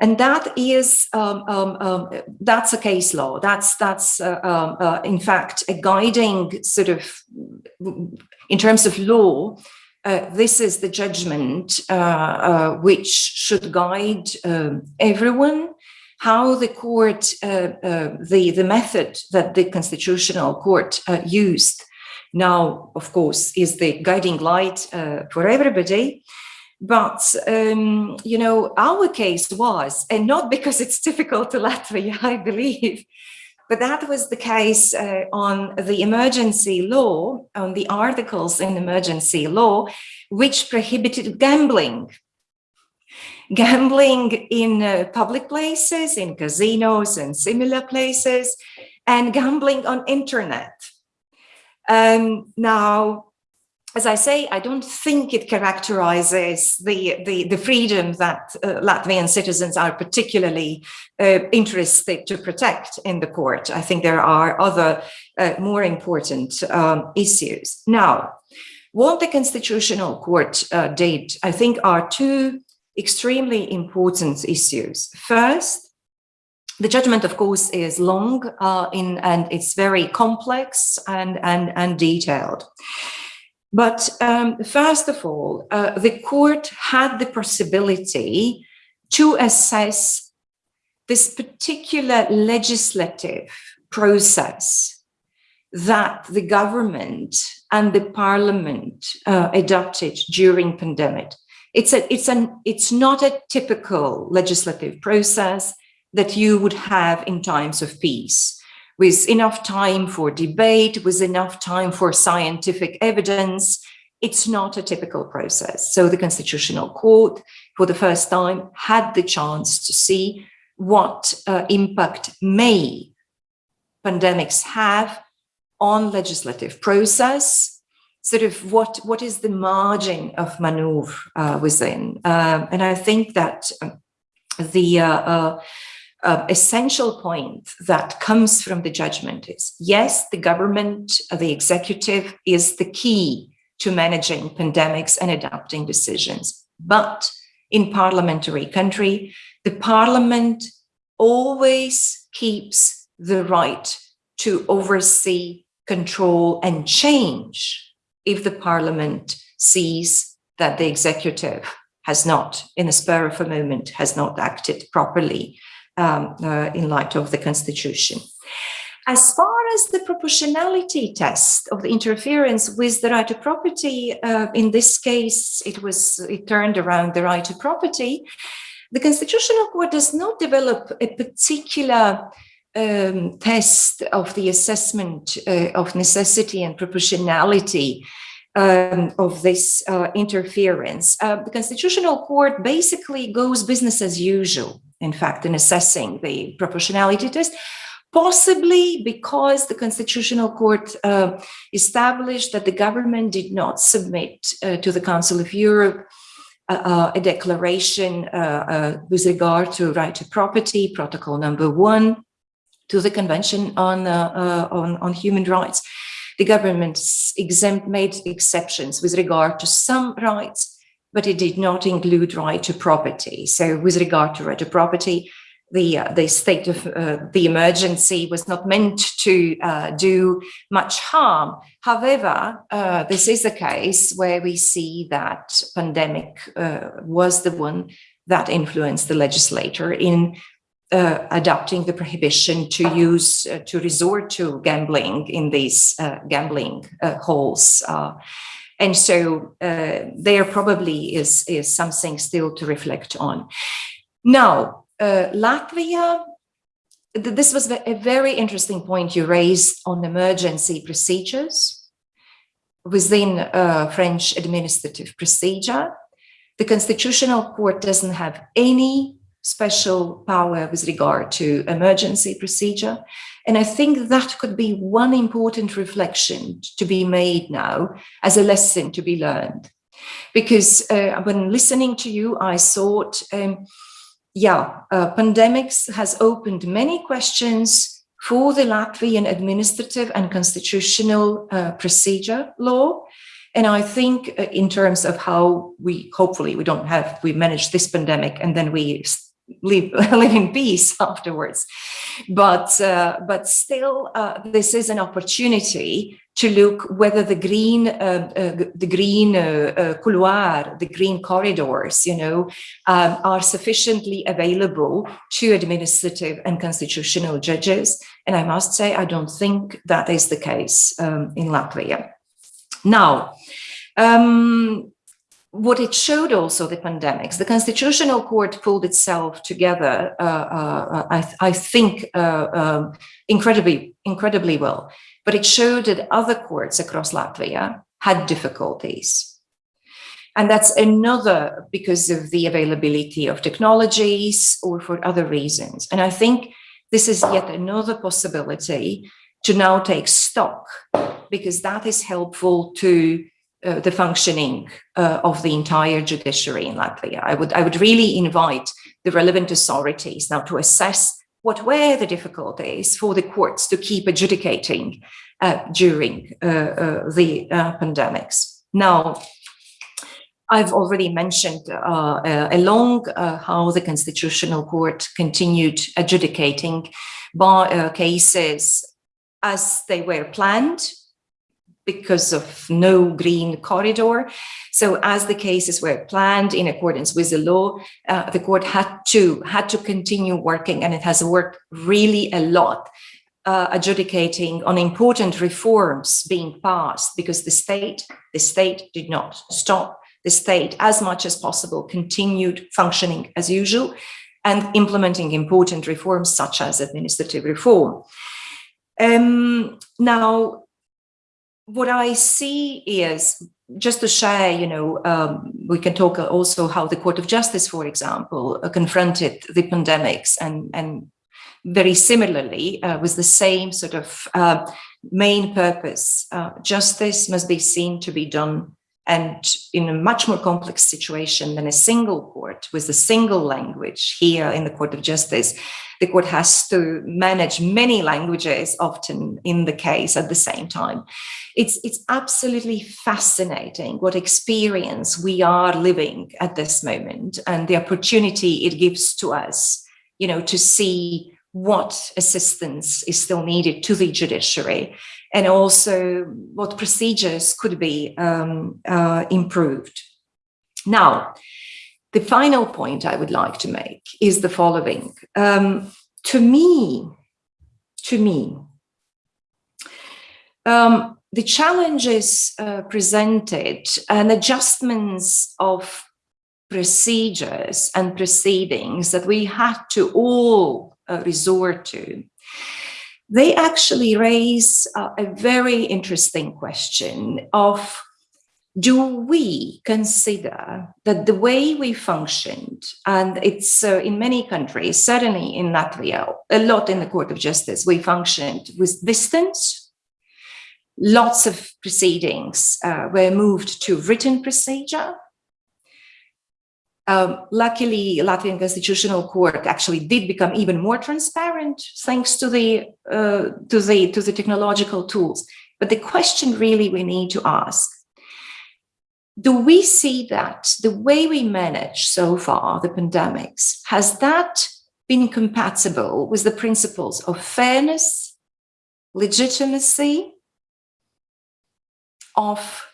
and that is um, um, um, that's a case law. That's that's uh, um, uh, in fact a guiding sort of in terms of law uh, this is the judgment uh, uh, which should guide um, everyone how the court uh, the the method that the constitutional court used. Now of course is the guiding light for everybody but, um, you know, our case was, and not because it's difficult to Latvia, I believe, but that was the case uh, on the emergency law, on the articles in emergency law, which prohibited gambling. Gambling in uh, public places, in casinos and similar places, and gambling on internet. Um, now, as I say, I don't think it characterizes the, the, the freedom that uh, Latvian citizens are particularly uh, interested to protect in the court. I think there are other uh, more important um, issues. Now, what the Constitutional Court uh, did, I think, are two extremely important issues. First, the judgment, of course, is long uh, in, and it's very complex and, and, and detailed. But um, first of all, uh, the court had the possibility to assess this particular legislative process that the government and the parliament uh, adopted during pandemic. It's a, it's an, it's not a typical legislative process that you would have in times of peace with enough time for debate, with enough time for scientific evidence. It's not a typical process. So the Constitutional Court, for the first time, had the chance to see what uh, impact may pandemics have on legislative process, sort of what, what is the margin of maneuver uh, within. Um, and I think that the uh, essential point that comes from the judgment is, yes, the government, uh, the executive is the key to managing pandemics and adopting decisions. But in parliamentary country, the parliament always keeps the right to oversee, control and change if the parliament sees that the executive has not, in the spur of a moment, has not acted properly um, uh, in light of the constitution. As far as the proportionality test of the interference with the right to property, uh, in this case, it was it turned around the right to property. The Constitutional Court does not develop a particular um, test of the assessment uh, of necessity and proportionality um, of this uh, interference. Uh, the Constitutional Court basically goes business as usual in fact, in assessing the proportionality test, possibly because the Constitutional Court uh, established that the government did not submit uh, to the Council of Europe uh, uh a declaration uh, uh, with regard to right to property, protocol number one, to the Convention on, on, on Human Rights. The government exempt made exceptions with regard to some rights, but it did not include right to property. So with regard to right to property, the uh, the state of uh, the emergency was not meant to uh, do much harm. However, uh, this is a case where we see that pandemic uh, was the one that influenced the legislator in uh, adopting the prohibition to use to resort to gambling in these gambling halls. And so uh, there probably is, is something still to reflect on. Now, uh, Latvia, th this was a very interesting point you raised on emergency procedures within uh, French administrative procedure. The Constitutional Court doesn't have any special power with regard to emergency procedure. And I think that could be one important reflection to be made now as a lesson to be learned. Because uh, when listening to you, I thought, um, yeah, uh, pandemics has opened many questions for the Latvian administrative and constitutional uh, procedure law. And I think uh, in terms of how we, hopefully we don't have, we manage this pandemic and then we live live in peace afterwards. But uh, but still uh, this is an opportunity to look whether the green uh, uh the green uh, uh, couloir the green corridors you know um, are sufficiently available to administrative and constitutional judges. And i must say i don't think that is the case um, in latvia. Now um, what it showed also the pandemics, the constitutional court pulled itself together, uh, uh, I, th I, think, uh, um, incredibly, incredibly well. But it showed that other courts across Latvia had difficulties. And that's another because of the availability of technologies or for other reasons. And I think this is yet another possibility to now take stock because that is helpful to uh, the functioning uh, of the entire judiciary in Latvia. I would, I would really invite the relevant authorities now to assess what were the difficulties for the courts to keep adjudicating uh, during uh, uh, the pandemics. Now, I've already mentioned along how the Constitutional Court continued adjudicating by, cases as they were planned because of no green corridor. So as the cases were planned in accordance with the law, uh, the court had to had to continue working and it has worked really a lot uh, adjudicating on important reforms being passed because the state the state did not stop the state as much as possible continued functioning as usual and implementing important reforms such as administrative reform. Um, now, what I see is just to share, you know, um, we can talk also how the Court of Justice, for example, uh, confronted the pandemics and, and very similarly uh, with the same sort of uh, main purpose. Uh, justice must be seen to be done and in a much more complex situation than a single court with a single language here in the Court of Justice, the court has to manage many languages often in the case at the same time. It's, it's absolutely fascinating what experience we are living at this moment and the opportunity it gives to us, you know, to see what assistance is still needed to the judiciary and also what procedures could be um, uh, improved. Now, the final point I would like to make is the following. Um, to me, to me, um, the challenges uh, presented and adjustments of procedures and proceedings that we had to all uh, resort to, they actually raise uh, a very interesting question of do we consider that the way we functioned, and it's uh, in many countries, certainly in Latvia, a lot in the Court of Justice, we functioned with distance. Lots of proceedings uh, were moved to written procedure. Um, luckily, Latvian Constitutional Court actually did become even more transparent thanks to the uh, to the to the technological tools. But the question really we need to ask do we see that the way we manage so far the pandemics, has that been compatible with the principles of fairness, legitimacy, of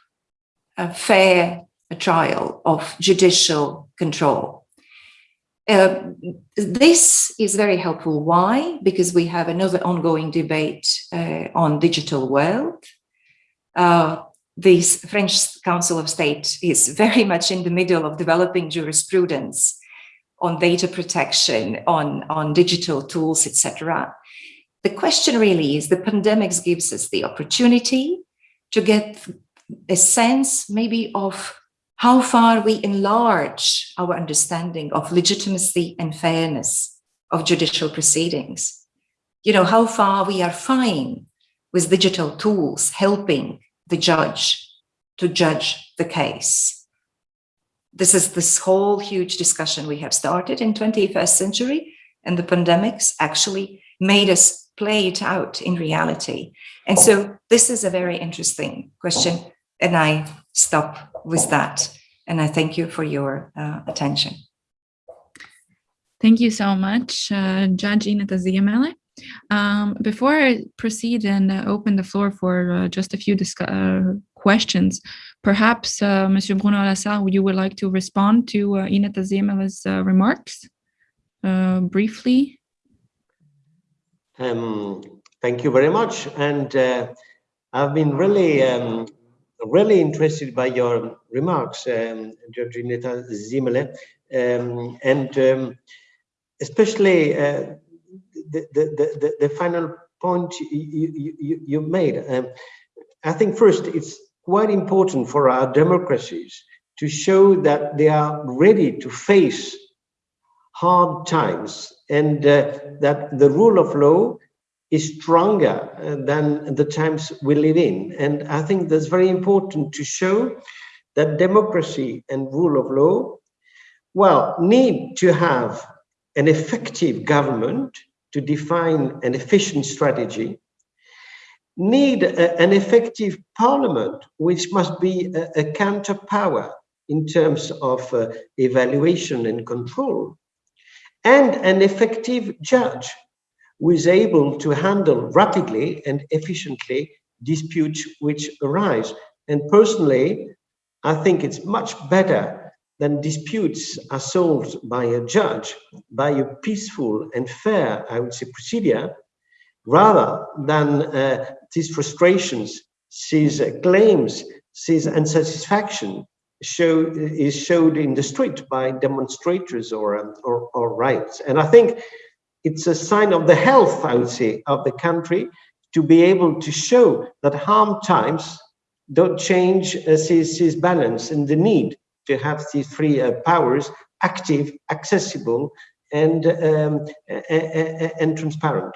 a trial, of judicial control? Uh, this is very helpful. Why? Because we have another ongoing debate uh, on digital world. Uh, this French Council of State is very much in the middle of developing jurisprudence on data protection, on, on digital tools, etc. The question really is the pandemics gives us the opportunity to get a sense maybe of how far we enlarge our understanding of legitimacy and fairness of judicial proceedings. You know, how far we are fine with digital tools helping the judge to judge the case. This is this whole huge discussion we have started in 21st century and the pandemics actually made us play it out in reality. And so this is a very interesting question and I stop with that. And I thank you for your uh, attention. Thank you so much, uh, Judge Ineta Ziemele. Um, before I proceed and uh, open the floor for uh, just a few uh, questions, perhaps uh, Monsieur Bruno Lasserre, you would like to respond to uh, Ineta Ziemele's uh, remarks briefly? Um, thank you very much. And I've been really, um, really interested by your remarks, um, Judge Ineta Ziemele, um, and um, especially the, the, the, the final point you, you, you made. Um, I think first it's quite important for our democracies to show that they are ready to face hard times and uh, that the rule of law is stronger uh, than the times we live in. And I think that's very important to show that democracy and rule of law, well, need to have an effective government to define an efficient strategy, need a, an effective parliament, which must be a, a counterpower in terms of uh, evaluation and control, and an effective judge who is able to handle rapidly and efficiently disputes which arise. And personally, I think it's much better than disputes are solved by a judge, by a peaceful and fair, I would say, procedure, rather than uh, these frustrations, these uh, claims, these unsatisfaction show is showed in the street by demonstrators or, um, or, or riots. And I think it's a sign of the health, I would say, of the country to be able to show that harm times don't change uh, this, this balance and the need to have these three uh, powers active, accessible, and, um, and transparent.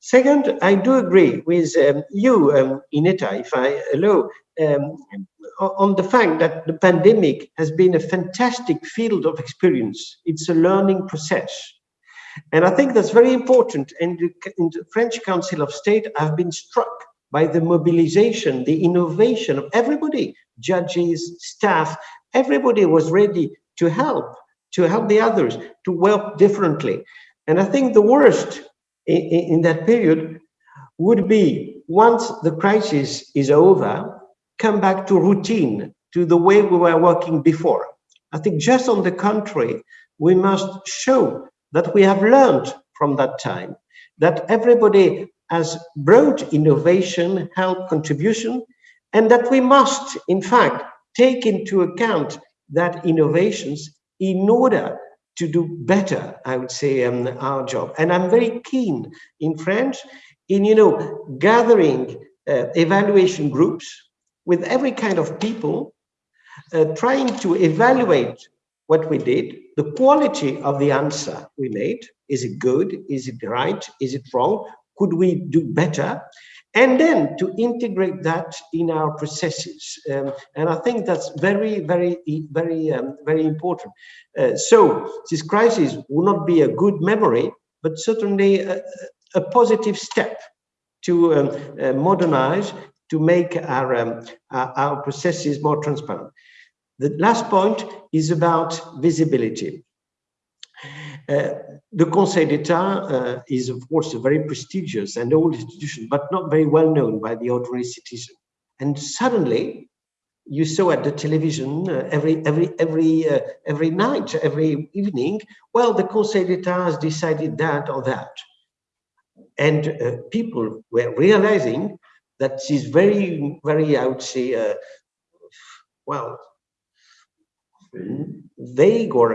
Second, I do agree with um, you, um, Ineta, if I allow, um, on the fact that the pandemic has been a fantastic field of experience. It's a learning process. And I think that's very important. And in the French Council of State, I've been struck by the mobilization, the innovation of everybody, judges, staff, everybody was ready to help, to help the others, to work differently. And I think the worst in, in that period would be once the crisis is over, come back to routine, to the way we were working before. I think just on the contrary, we must show that we have learned from that time, that everybody has brought innovation, help, contribution, and that we must, in fact, take into account that innovations in order to do better, I would say, um, our job. And I'm very keen in French in, you know, gathering uh, evaluation groups with every kind of people, uh, trying to evaluate what we did, the quality of the answer we made. Is it good? Is it right? Is it wrong? Could we do better? And then to integrate that in our processes. Um, and I think that's very, very, very, um, very important. Uh, so this crisis will not be a good memory, but certainly a, a positive step to um, uh, modernize, to make our, um, our, our processes more transparent. The last point is about visibility. Uh, the Conseil d'Etat uh, is, of course, a very prestigious and old institution, but not very well known by the ordinary citizen. And suddenly, you saw at the television uh, every every every uh, every night, every evening. Well, the Conseil d'Etat has decided that or that, and uh, people were realizing that this very very I would say uh, well vague or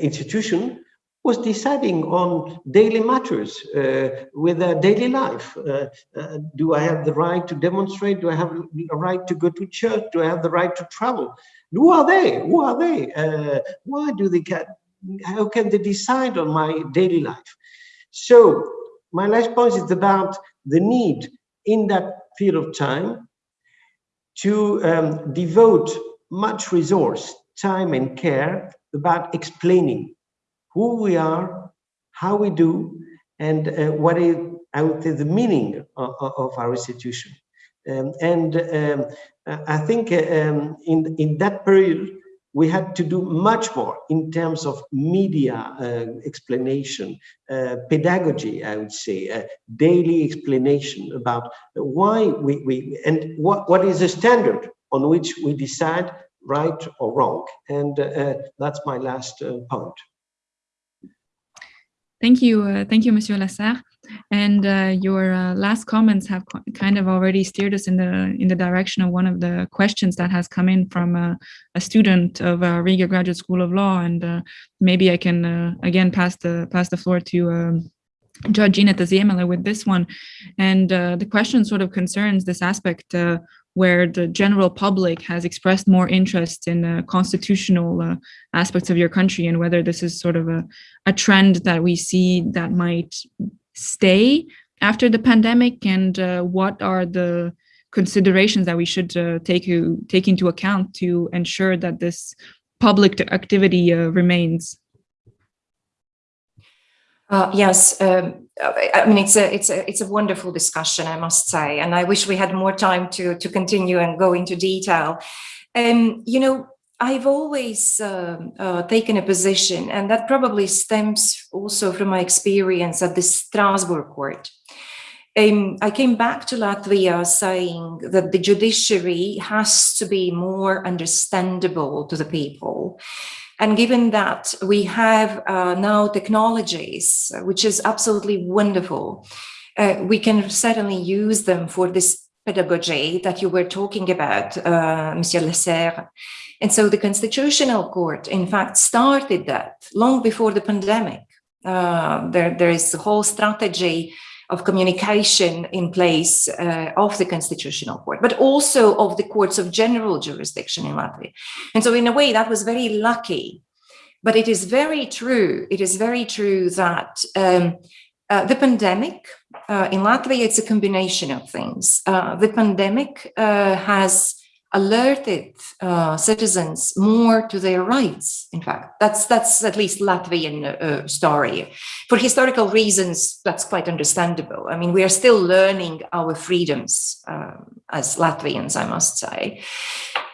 institution was deciding on daily matters uh, with their daily life. Uh, uh, do I have the right to demonstrate? Do I have the right to go to church? Do I have the right to travel? Who are they? Who are they? Uh, why do they get, how can they decide on my daily life? So my last point is about the need in that period of time to um, devote much resource, time and care about explaining who we are, how we do, and uh, what is, say, the meaning of, of our institution. Um, and um, I think uh, um, in, in that period, we had to do much more in terms of media uh, explanation, uh, pedagogy, I would say, uh, daily explanation about why we, we and what, what is the standard on which we decide right or wrong. And uh, that's my last uh, point. Thank you, uh, thank you, Monsieur Lasserre. And uh, your uh, last comments have kind of already steered us in the in the direction of one of the questions that has come in from uh, a student of uh, Riga Graduate School of Law. And uh, maybe I can uh, again pass the pass the floor to um, Judge Ineta Ziemele with this one. And the question sort of concerns this aspect where the general public has expressed more interest in uh, constitutional uh, aspects of your country and whether this is sort of a, a trend that we see that might stay after the pandemic and uh, what are the considerations that we should uh, take, take into account to ensure that this public activity uh, remains? Uh, yes, um, I mean it's a it's a it's a wonderful discussion, I must say, and I wish we had more time to to continue and go into detail. Um, you know, I've always um, uh, taken a position, and that probably stems also from my experience at the Strasbourg court. Um, I came back to Latvia saying that the judiciary has to be more understandable to the people. And given that we have uh, now technologies, which is absolutely wonderful, uh, we can certainly use them for this pedagogy that you were talking about, uh, Monsieur Lasserre. And so the Constitutional Court, in fact, started that long before the pandemic. Uh, there, there is a whole strategy of communication in place uh, of the Constitutional Court, but also of the courts of general jurisdiction in Latvia. And so in a way that was very lucky, but it is very true, it is very true that um, uh, the pandemic uh, in Latvia, it's a combination of things. Uh, the pandemic uh, has alerted uh, citizens more to their rights. In fact, that's that's at least Latvian uh, story. For historical reasons, that's quite understandable. I mean, we are still learning our freedoms um, as Latvians, I must say.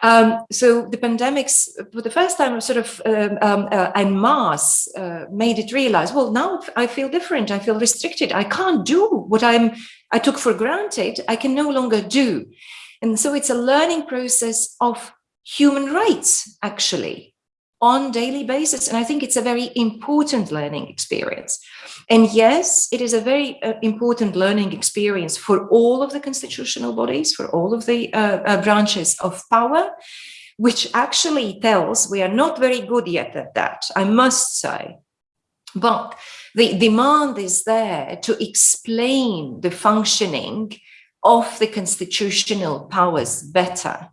Um, so the pandemics, for the first time, sort of um, um, uh, en masse, uh, made it realize, well, now I feel different. I feel restricted. I can't do what I'm I took for granted. I can no longer do. And so it's a learning process of human rights, actually, on daily basis. And I think it's a very important learning experience. And yes, it is a very uh, important learning experience for all of the constitutional bodies, for all of the uh, uh, branches of power, which actually tells we are not very good yet at that, I must say. But the demand is there to explain the functioning of the constitutional powers better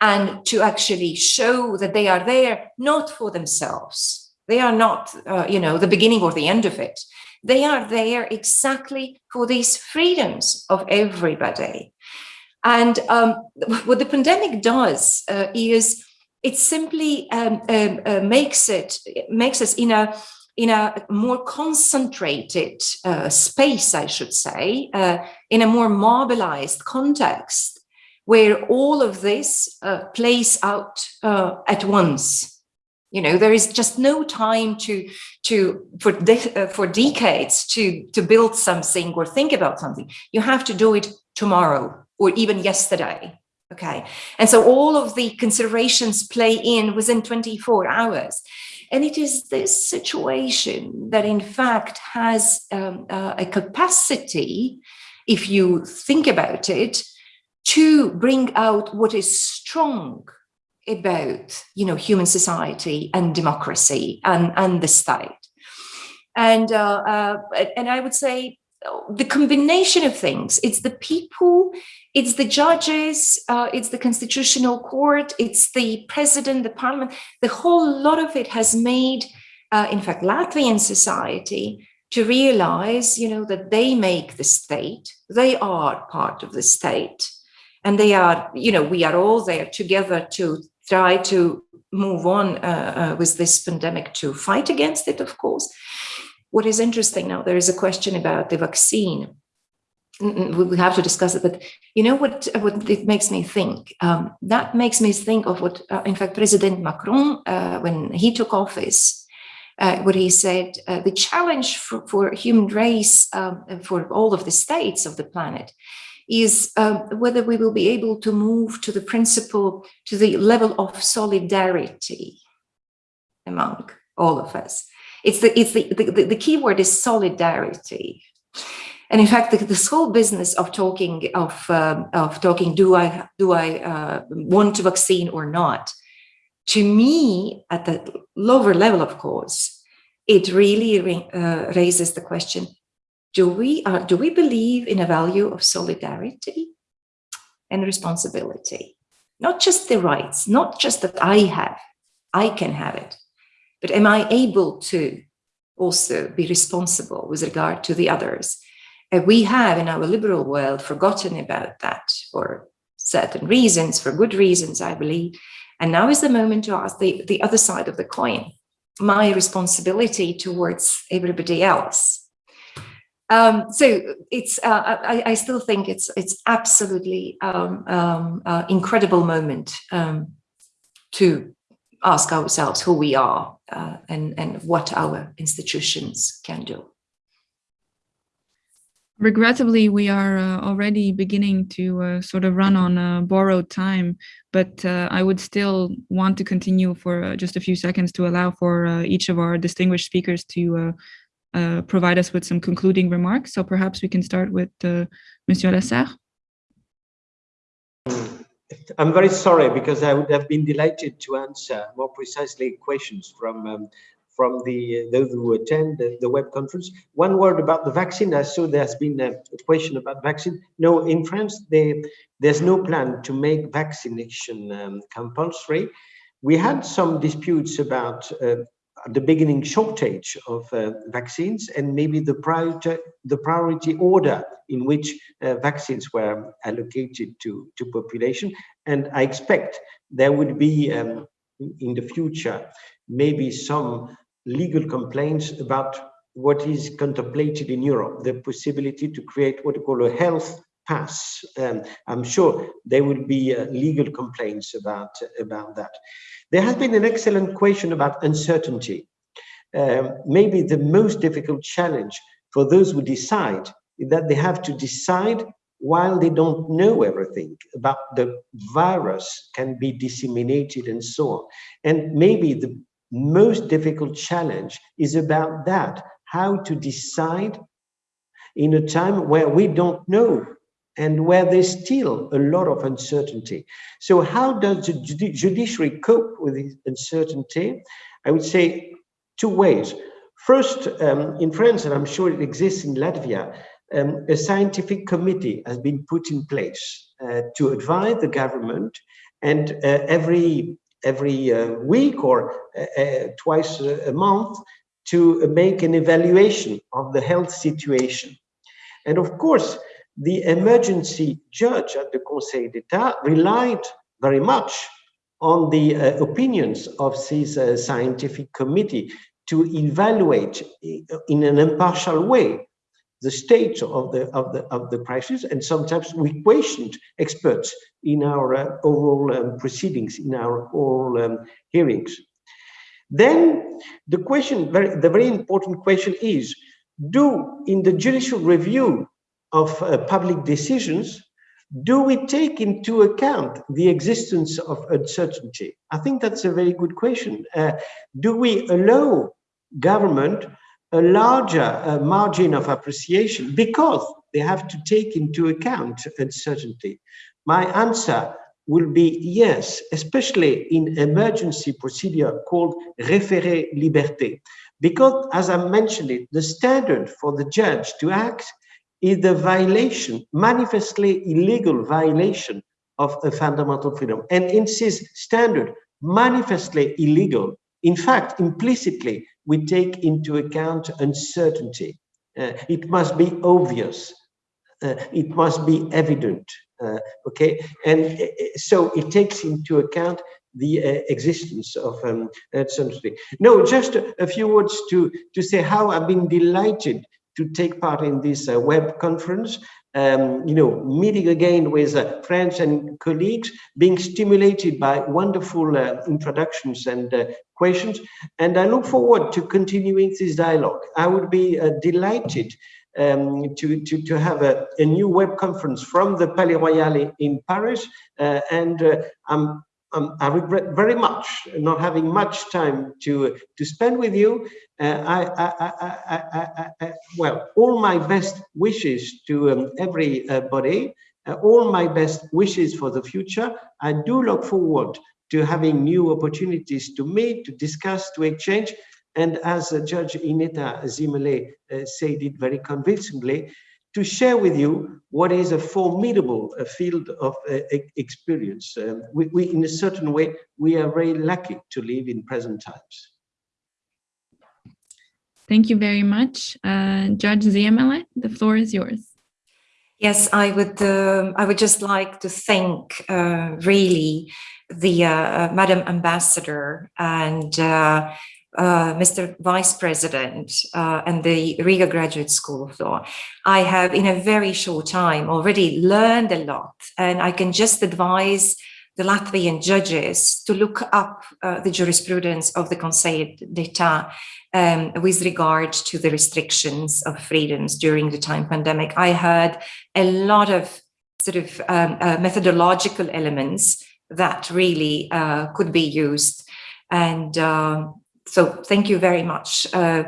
and to actually show that they are there not for themselves. They are not, uh, you know, the beginning or the end of it. They are there exactly for these freedoms of everybody. And um, what the pandemic does uh, is it simply um, um, uh, makes it makes us in a in a more concentrated uh, space, I should say, uh, in a more mobilized context, where all of this uh, plays out uh, at once. You know, there is just no time to to for de uh, for decades to to build something or think about something. You have to do it tomorrow or even yesterday. Okay, and so all of the considerations play in within 24 hours. And it is this situation that, in fact, has um, uh, a capacity, if you think about it, to bring out what is strong about you know human society and democracy and and the state. And uh, uh, and i would say the combination of things it's the people it's the judges, uh, it's the constitutional court, it's the president, the parliament. The whole lot of it has made, uh, in fact, Latvian society to realize, you know, that they make the state, they are part of the state. And they are, you know, we are all there together to try to move on uh, uh with this pandemic to fight against it, of course. What is interesting now, there is a question about the vaccine we have to discuss it but you know what what it makes me think? Um, that makes me think of what uh, in fact president macron uh, when he took office uh, what he said uh, the challenge for, for human race um, for all of the states of the planet is um, whether we will be able to move to the principle to the level of solidarity among all of us. It's the it's the the, the key word is solidarity and in fact, this whole business of talking of um, of talking, do I do I uh, want a vaccine or not? To me, at the lower level, of course, it really uh, raises the question: Do we uh, do we believe in a value of solidarity and responsibility? Not just the rights, not just that I have, I can have it, but am I able to also be responsible with regard to the others? Uh, we have in our liberal world forgotten about that for certain reasons, for good reasons, I believe. And now is the moment to ask the, the other side of the coin, my responsibility towards everybody else. Um, so it's uh, I, I, still think it's it's absolutely um, um, uh, incredible moment um, to ask ourselves who we are uh, and and what our institutions can do. Regrettably, we are uh, already beginning to uh, sort of run on uh, borrowed time, but uh, I would still want to continue for uh, just a few seconds to allow for uh, each of our distinguished speakers to provide us with some concluding remarks. So perhaps we can start with Monsieur Lasserre. I'm very sorry because I would have been delighted to answer more precisely questions from um, from the those who attend the, the, web conference. One word about the vaccine. I saw there's been a, question about vaccine. No, in France, they, there's no plan to make vaccination um, compulsory. We had some disputes about uh, the beginning shortage of uh, vaccines and maybe the priority, the priority order in which uh, vaccines were allocated to, to population. And I expect there would be um, in the future maybe some legal complaints about what is contemplated in Europe, the possibility to create what we call a health pass. Um, I'm sure there will be uh, legal complaints about, about that. There has been an excellent question about uncertainty. Um, maybe the most difficult challenge for those who decide is that they have to decide while they don't know everything about the virus can be disseminated and so on. And maybe the most difficult challenge is about that, how to decide in a time where we don't know and where there's still a lot of uncertainty. So how does the judiciary cope with this uncertainty? I would say two ways. First, um, in France, and I'm sure it exists in Latvia, um, a scientific committee has been put in place uh, to advise the government and uh, every every uh, week or uh, uh, twice a month to make an evaluation of the health situation. And of course, the emergency judge at the Conseil d'Etat relied very much on the uh, opinions of this uh, scientific committee to evaluate in an impartial way the state of the of the of the crisis and sometimes we questioned experts in our uh, oral um, proceedings in our oral um, hearings. Then the question very the very important question is do in the judicial review of uh, public decisions do we take into account the existence of uncertainty? I think that's a very good question. Uh, do we allow government a larger uh, margin of appreciation because they have to take into account uncertainty? My answer will be yes, especially in emergency procedure called référé liberté. Because as I mentioned it, the standard for the judge to act is the violation, manifestly illegal violation of a fundamental freedom. And in this standard, manifestly illegal, in fact, implicitly, we take into account uncertainty. Uh, it must be obvious. Uh, it must be evident. Uh, okay, and uh, so it takes into account the uh, existence of um, uncertainty. No, just a, a, few words to to say how I've been delighted to take part in this uh, web conference um, you know, meeting again with uh, friends and colleagues, being stimulated by wonderful uh, introductions and uh, questions. And I look forward to continuing this dialogue. I would be uh, delighted um, to, to, to have a, a, new web conference from the Palais Royal in Paris. Uh, and uh, I'm um, I regret very much not having much time to to spend with you. Uh, I, I, I, well, all my best wishes to um, everybody, uh, all my best wishes for the future. I do look forward to having new opportunities to meet, to discuss, to exchange. And as uh, Judge Ineta Ziemele uh, said it very convincingly, to share with you what is a formidable uh, field of uh, experience. Um, we, we, in a certain way, we are very lucky to live in present times. Thank you very much. Uh, Judge Ziemele, the floor is yours. Yes, I would. Um, I would just like to thank uh, really the uh, Madam Ambassador and uh, uh, Mr. Vice President uh, and the Riga Graduate School of Law. I have, in a very short time, already learned a lot, and I can just advise the Latvian judges to look up uh, the jurisprudence of the Conseil d'Etat um, with regard to the restrictions of freedoms during the time pandemic. I heard a lot of sort of um, uh, methodological elements that really uh, could be used. And um, so thank you very much. Uh,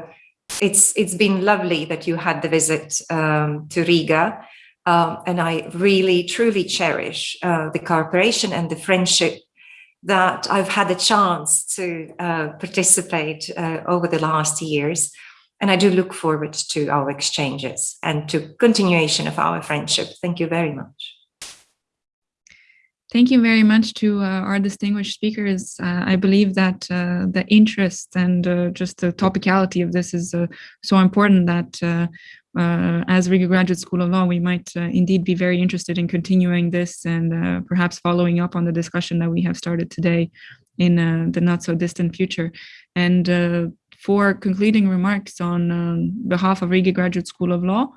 it's It's been lovely that you had the visit um, to Riga. Um, and I really, truly cherish uh, the cooperation and the friendship that I've had the chance to uh, participate uh, over the last years. And I do look forward to our exchanges and to continuation of our friendship. Thank you very much. Thank you very much to uh, our distinguished speakers. Uh, I believe that uh, the interest and uh, just the topicality of this is uh, so important that uh, as Riga Graduate School of Law, we might indeed be very interested in continuing this and perhaps following up on the discussion that we have started today in the not so distant future. And for concluding remarks on um, behalf of Riga Graduate School of Law,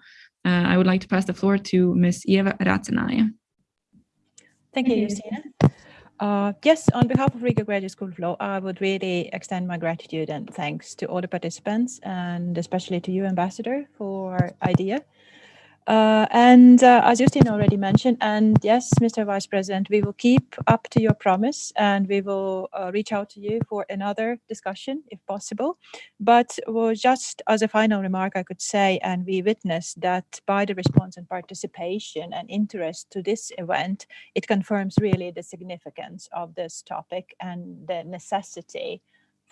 I would like to pass the floor to Ms. Eva Racenaya. Thank you, Justina. Uh, yes, on behalf of Riga Graduate School of Law, I would really extend my gratitude and thanks to all the participants and especially to you, Ambassador, for IDEA uh, and uh, as Justin already mentioned, and yes, Mr. Vice President, we will keep up to your promise and we will uh, reach out to you for another discussion if possible. But well, just as a final remark, I could say, and we witnessed that by the response and participation and interest to this event, it confirms really the significance of this topic and the necessity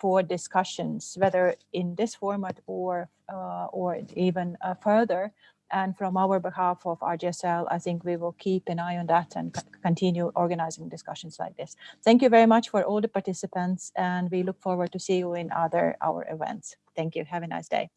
for discussions, whether in this format or uh, or even uh, further and from our behalf of RGSL, I think we will keep an eye on that and continue organizing discussions like this. Thank you very much for all the participants, and we look forward to see you in other our events. Thank you. Have a nice day.